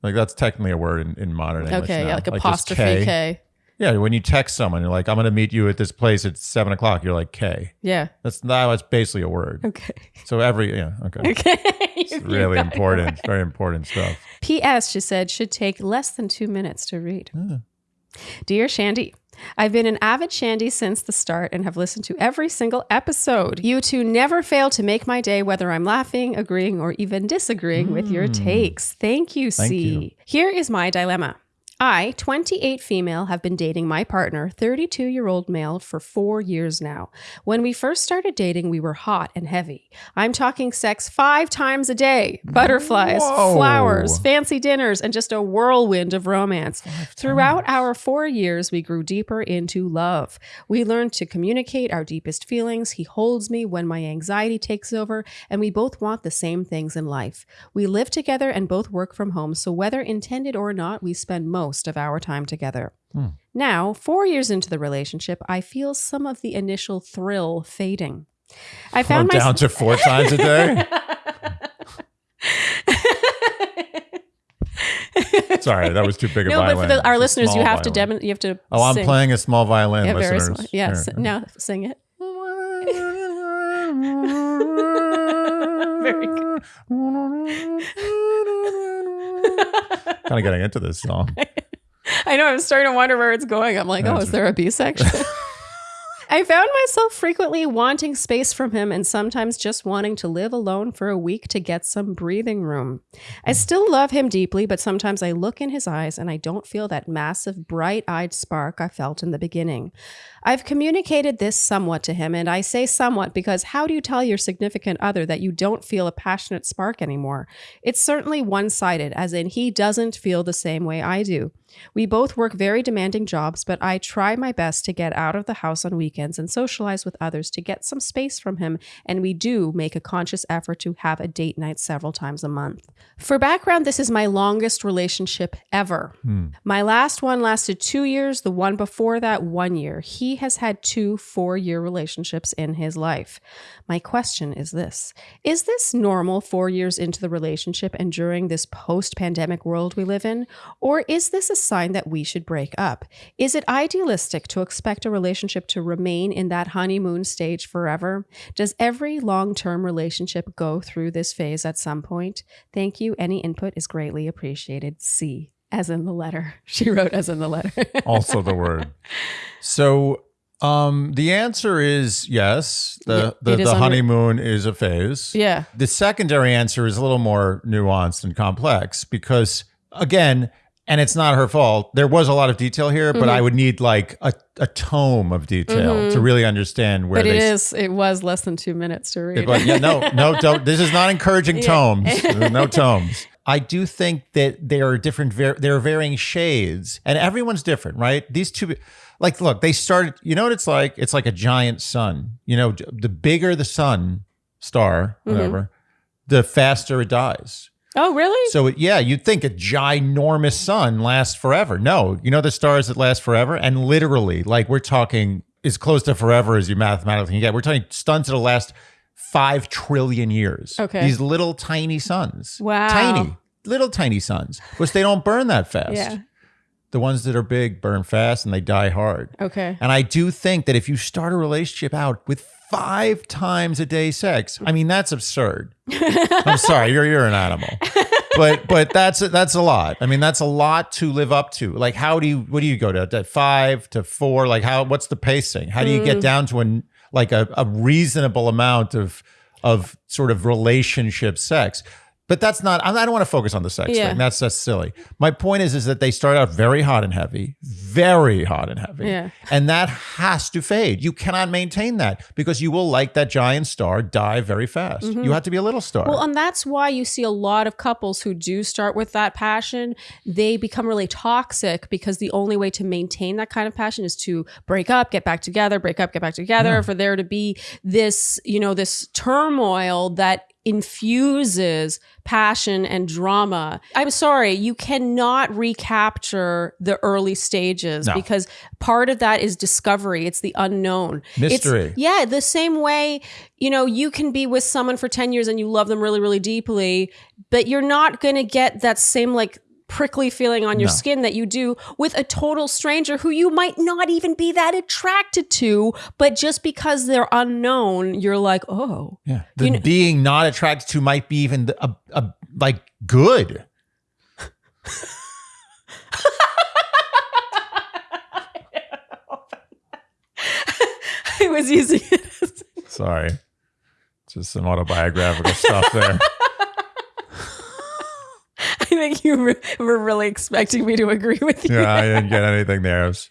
Like that's technically a word in, in modern English. okay, now. yeah, like just apostrophe K. Yeah, when you text someone, you're like, "I'm going to meet you at this place at seven o'clock." You're like K. Yeah. That's now it's basically a word. Okay. So every yeah, okay. Okay. It's really it important. right. Very important stuff. P.S. She said should take less than two minutes to read. Yeah. Dear Shandy, I've been an avid Shandy since the start and have listened to every single episode. You two never fail to make my day, whether I'm laughing, agreeing, or even disagreeing with your mm. takes. Thank you, Thank C. you. Here is my dilemma. I, 28 female, have been dating my partner, 32 year old male, for four years now. When we first started dating, we were hot and heavy. I'm talking sex five times a day, butterflies, Whoa. flowers, fancy dinners, and just a whirlwind of romance. Throughout our four years, we grew deeper into love. We learned to communicate our deepest feelings. He holds me when my anxiety takes over, and we both want the same things in life. We live together and both work from home, so whether intended or not, we spend most of our time together. Hmm. Now, four years into the relationship, I feel some of the initial thrill fading. I I'm found down to four times a day. Sorry, that was too big a no, violin. but for the, our It's listeners, you have to violin. dem- you have to. Oh, I'm sing. playing a small violin, Yeah, very listeners. small. Yes. Here. Now sing it. Very good. Kind of getting into this song. I know. I'm starting to wonder where it's going. I'm like, oh, is there a B section? I found myself frequently wanting space from him and sometimes just wanting to live alone for a week to get some breathing room. I still love him deeply, but sometimes I look in his eyes and I don't feel that massive, bright eyed spark I felt in the beginning. I've communicated this somewhat to him, and I say somewhat because how do you tell your significant other that you don't feel a passionate spark anymore? It's certainly one sided, as in he doesn't feel the same way I do. We both work very demanding jobs, but I try my best to get out of the house on weekends weekends and socialize with others to get some space from him. And we do make a conscious effort to have a date night several times a month. For background, this is my longest relationship ever. Hmm. My last one lasted two years, the one before that, one year. He has had two four year relationships in his life. My question is this Is this normal four years into the relationship and during this post pandemic world we live in? Or is this a sign that we should break up? Is it idealistic to expect a relationship to remain in that honeymoon stage forever? Does every long term relationship go through this phase at some point? Thank you. Any input is greatly appreciated. C. As in the letter. She wrote as in the letter. also the word. So um the answer is yes. The the, it is the under- honeymoon is a phase. yeah. The secondary answer is a little more nuanced and complex because again, and it's not her fault. There was a lot of detail here, but Mm-hmm. I would need like a, a tome of detail to really understand where But they it is, it was less than two minutes to read. but yeah, no, no, don't. This is not encouraging Yeah. tomes. No tomes. I do think that there are different, there are varying shades, and everyone's different, right? These two, like, look, they started. You know what it's like? It's like a giant sun. You know, the bigger the sun star, Mm-hmm. whatever, the faster it dies. oh, really? So yeah, you'd think a ginormous sun lasts forever. No, you know the stars that last forever, and literally, like we're talking as close to forever as you mathematically can get. We're talking suns that'll last five trillion years. Okay. these little tiny suns. Wow. tiny, little tiny suns, which they don't burn that fast. yeah. The ones that are big burn fast and they die hard. Okay. And I do think that if you start a relationship out with five times a day sex, I mean that's absurd. I'm sorry, you're you're an animal. But but that's that's a lot. I mean that's a lot to live up to. Like how do you what do you go to, to five to four? Like how what's the pacing? How do you get mm. down to an like a, a reasonable amount of of sort of relationship sex? But that's not. I don't want to focus on the sex Yeah. thing. That's that's silly. My point is, is that they start out very hot and heavy, very hot and heavy, Yeah. and that has to fade. You cannot maintain that because you will, like that giant star, die very fast. You have to be a little star. Mm-hmm. Well, and that's why you see a lot of couples who do start with that passion, they become really toxic because the only way to maintain that kind of passion is to break up, get back together, break up, get back together, for there to be this, you know, this turmoil that infuses passion and drama. I'm sorry, you cannot recapture the early stages No. because part of that is discovery. It's the unknown. It's- Mystery. yeah, the same way, you know, you can be with someone for 10 years and you love them really, really deeply, but you're not going to get that same like prickly feeling on your No. skin that you do with a total stranger who you might not even be that attracted to, but just because they're unknown, you're like, oh. yeah, the you know- being not attracted to might be even a like good. I was using it Sorry, just some autobiographical stuff there. I think you were, were really expecting me to agree with you. Yeah, I didn't get anything there. Was-.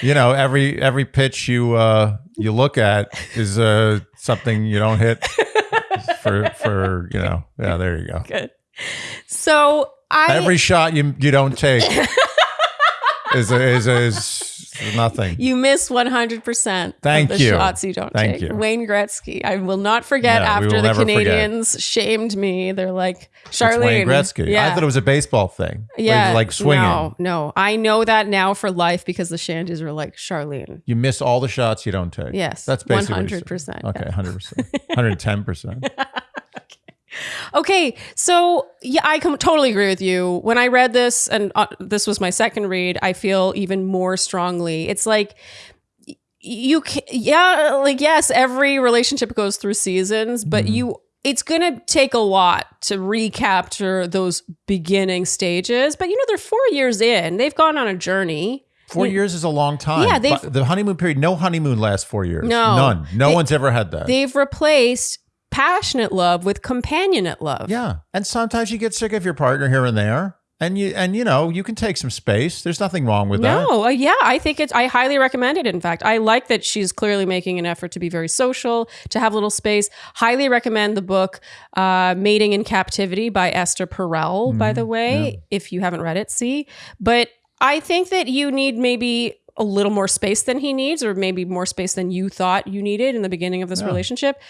You know, every every pitch you uh you look at is uh something you don't hit for for you know. Yeah, there you go. Good. So I Every shot you you don't take is a, is is nothing. You miss 100% Thank of the you. shots you don't Thank take. you. Wayne Gretzky. I will not forget we after the never forget. Canadians shamed me. They're like, It's Charlene. Wayne Gretzky. Yeah. I thought it was a baseball thing. Like- yeah. like swinging. No, no. I know that now for life because the shandies were like, Charlene. You miss all the shots you don't take. Yes. That's basically 100%, saying. Okay, 100%. 110%. Okay, so yeah, I com- totally agree with you. When I read this, and uh, this was my second read, I feel even more strongly. It's like you, can, yeah, like yes, every relationship goes through seasons, but Mm-hmm. you, it's gonna take a lot to recapture those beginning stages. But you know, they're four years in; they've gone on a journey. Four years is a long time. Yeah, they've- the honeymoon period, no honeymoon lasts four years. No. None. No They- one's ever had that. They've replaced passionate love with companionate love. Yeah. And sometimes you get sick of your partner here and there. And you and you know, you can take some space. There's nothing wrong with that. No, uh, yeah, I think it's. I highly recommend it. In fact, I like that she's clearly making an effort to be very social, to have a little space. Highly recommend the book uh, "Mating in Captivity" by Esther Perel. Mm-hmm. By the way, if you haven't read it, see. But I think that you need maybe a little more space than he needs, or maybe more space than you thought you needed in the beginning of this Yeah. relationship.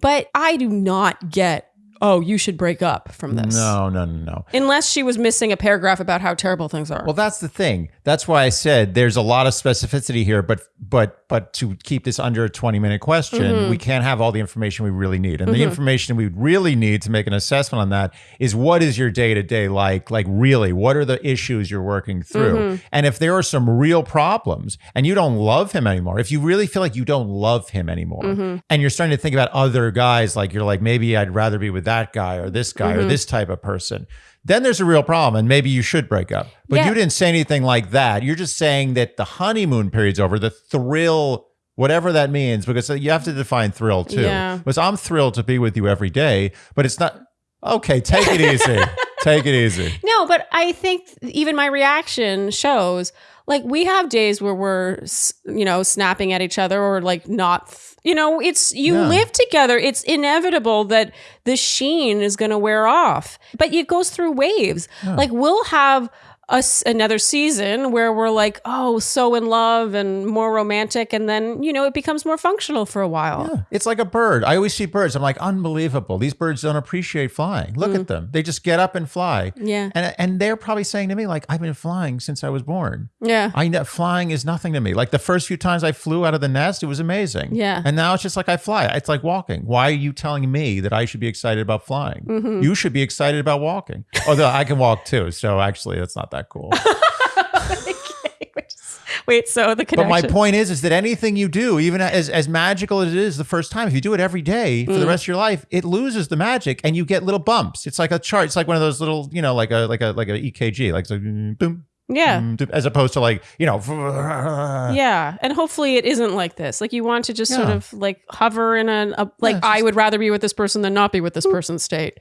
But I do not get, oh, you should break up from this. No, no, no, no. Unless she was missing a paragraph about how terrible things are. Well, that's the thing. That's why I said there's a lot of specificity here, but but but to keep this under a 20 minute question, Mm-hmm. we can't have all the information we really need. And the information we really need to make an assessment on that is what is your day to day like? Like really, what are the issues you're working through? Mm-hmm. And if there are some real problems and you don't love him anymore, if you really feel like you don't love him anymore, Mm-hmm. and you're starting to think about other guys, like you're like maybe I'd rather be with that guy or this guy Mm-hmm. or this type of person. Then there's a real problem, and maybe you should break up. But Yeah. you didn't say anything like that. You're just saying that the honeymoon period's over, the thrill, whatever that means, because you have to define thrill too. Yeah. Because I'm thrilled to be with you every day, but it's not okay. Take it easy. take it easy. No, but I think even my reaction shows like we have days where we're you know snapping at each other or like not you know it's you Yeah. live together. It's inevitable that the sheen is going to wear off but it goes through waves. Like we'll have us another season where we're like oh so in love and more romantic and then you know it becomes more functional for a while It's like a bird. I always see birds. I'm like, unbelievable. These birds don't appreciate flying. Look at them. They just get up and fly. Mm. Yeah. And and they're probably saying to me, like, I've been flying since I was born. yeah I know flying is nothing to me. Like the first few times I flew out of the nest, it was amazing. Yeah. And now it's just like I fly. It's like walking. Why are you telling me that I should be excited about flying? Mm-hmm. You should be excited about walking. Although I can walk too. So actually, that's not that cool. wait so the connection. but my point is, is that anything you do, even as, as magical as it is the first time, if you do it every day for Mm. the rest of your life, it loses the magic and you get little bumps. It's like a chart. It's like one of those little, you know, like a like a like a EKG, like so, boom. yeah As opposed to like, you know, Yeah, and hopefully it isn't like this. Like you want to just sort of like hover in a, a like Yeah, I would rather be with this person than not be with this person state.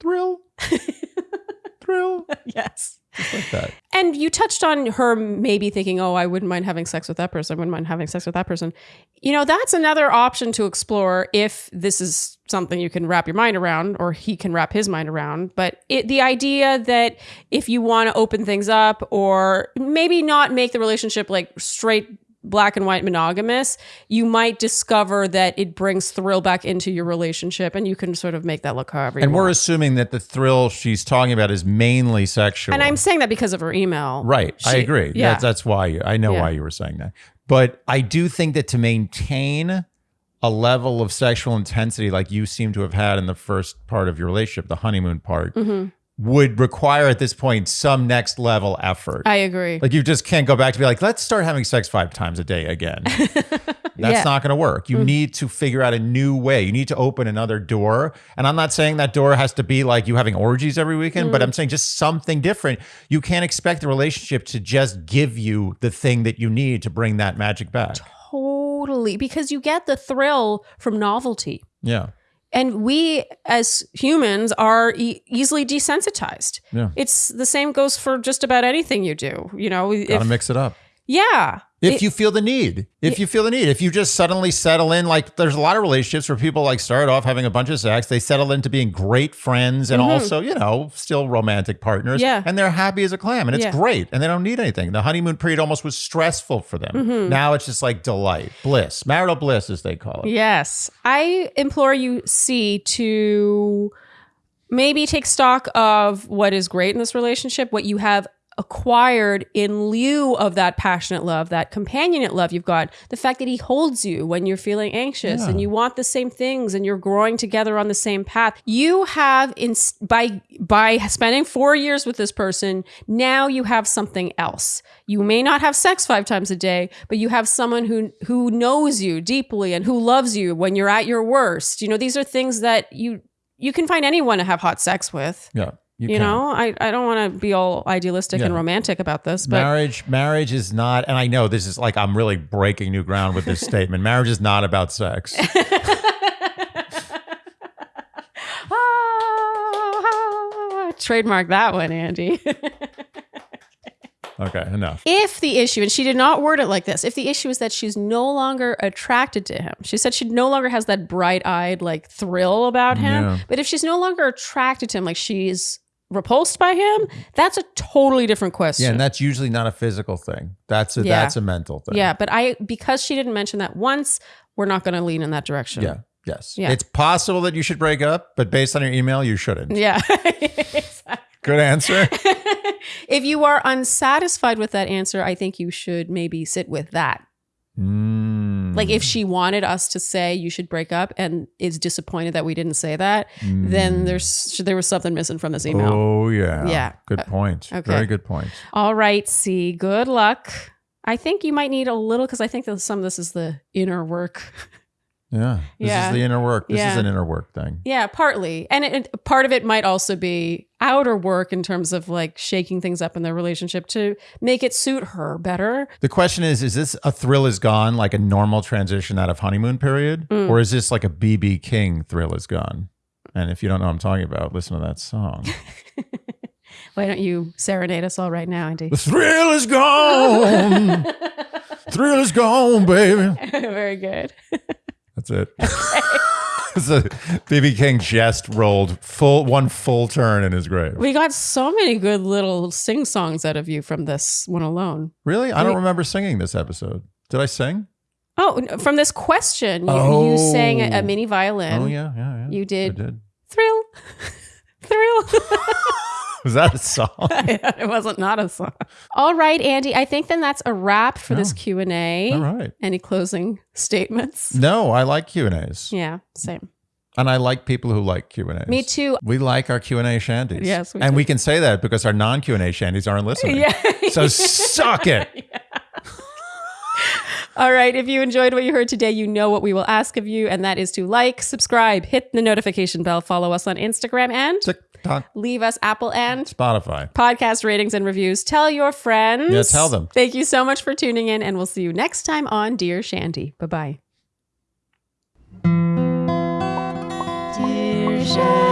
thrill, thrill, Yes. Like that. And you touched on her maybe thinking, "Oh, I wouldn't mind having sex with that person. I wouldn't mind having sex with that person." You know, that's another option to explore if this is something you can wrap your mind around or he can wrap his mind around. But it, the idea that if you want to open things up or maybe not make the relationship like straight black and white monogamous, you might discover that it brings thrill back into your relationship and you can sort of make that look however you And we're want. assuming that the thrill she's talking about is mainly sexual. And I'm saying that because of her email. right. I agree. Yeah. That's, that's why you, I know Yeah. why you were saying that. But I do think that to maintain a level of sexual intensity like you seem to have had in the first part of your relationship, the honeymoon part, Mm-hmm. Would require at this point some next level effort. I agree. like you just can't go back to be like, let's start having sex five times a day again. That's Yeah. Mm. not going to work. You need to figure out a new way. You need to open another door. And I'm not saying that door has to be like you having orgies every weekend, Mm. but I'm saying just something different. You can't expect the relationship to just give you the thing that you need to bring that magic back. Totally, because you get the thrill from novelty. Yeah. And we as humans are e- easily desensitized. Yeah. It's the same goes for just about anything you do. You know, Got to if, mix it up. yeah. If It- you feel the need, if you feel the need, if you just suddenly settle in, like there's a lot of relationships where people like start off having a bunch of sex, they settle into being great friends and also, you know, still romantic partners. Yeah. And they're happy as a clam and it's Yeah. great and they don't need anything. The honeymoon period almost was stressful for them. Mm-hmm. Now it's just like delight, bliss, marital bliss, as they call it. Yes. I implore you, C, to maybe take stock of what is great in this relationship, what you have acquired in lieu of that passionate love, that companionate love you've got, the fact that he holds you when you're feeling anxious and you want the same things and you're growing together on the same path. You have in by by spending 4 years with this person, now you have something else. You may not have sex 5 times a day, but you have someone who who knows you deeply and who loves you when you're at your worst. You know, these are things that you you can find anyone to have hot sex with. Yeah. You can. know, I, I don't want to be all idealistic and romantic about this, but marriage marriage is not and i know this is like i'm really breaking new ground with this statement marriage is not about sex Ah, trademark that one, Andy. okay enough if the issue, and she did not word it like this, if the issue is that she's no longer attracted to him, she said she no longer has that bright eyed like thrill about him. Yeah. But if she's no longer attracted to him, like she's repulsed by him, that's a totally different question. Yeah, and that's usually not a physical thing. That's a Yeah. that's a mental thing. Yeah, but I because she didn't mention that once, we're not going to lean in that direction. Yeah. Yes. Yeah. It's possible that you should break up, but based on your email, you shouldn't. Yeah. Good answer. if you are unsatisfied with that answer, I think you should maybe sit with that. Mm. Like if she wanted us to say you should break up and is disappointed that we didn't say that, then there's there was something missing from this email. Mm. Oh yeah. Yeah. Good Uh, point. okay. Very good point. All right, C. Good luck. I think you might need a little because I think that some of this is the inner work. Yeah. This Yeah. is the inner work. This is an inner work thing. Yeah, partly. And it, it- part of it might also be outer work in terms of like shaking things up in their relationship to make it suit her better. The question is, is this a thrill is gone, like a normal transition out of honeymoon period? Mm. Or is this like a BB King thrill is gone? And if you don't know what I'm talking about, listen to that song. Why don't you serenade us all right now, Andy? the thrill is gone. thrill is gone, baby. Very good. That's it. it's a BB King just rolled full one full turn in his grave. We got so many good little sing songs out of you from this one alone. Really? I don't remember singing this episode. Did I sing? Oh, from this question, you, Oh. you sang a, a oh. mini violin. oh yeah, yeah, yeah. You I did did. thrill, thrill. Was that a song? it wasn't not a song. All right, Andy. I think then that's a wrap for this. Q and A. All right. Any closing statements? No, I like Q and A's, Yeah, same. and I like people who like Q and A's. Me too. We like our Q and A shandies. Yes, we and do. we can say that because our non Q and A shandies aren't listening. Yeah. So suck it. All right. If you enjoyed what you heard today, you know what we will ask of you, and that is to like, subscribe, hit the notification bell, follow us on Instagram, and TikTok, leave us Apple and Spotify. podcast ratings and reviews. Tell your friends. Yeah, tell them. Thank you so much for tuning in, and we'll see you next time on Dear Shandy. Bye bye. Dear Shandy.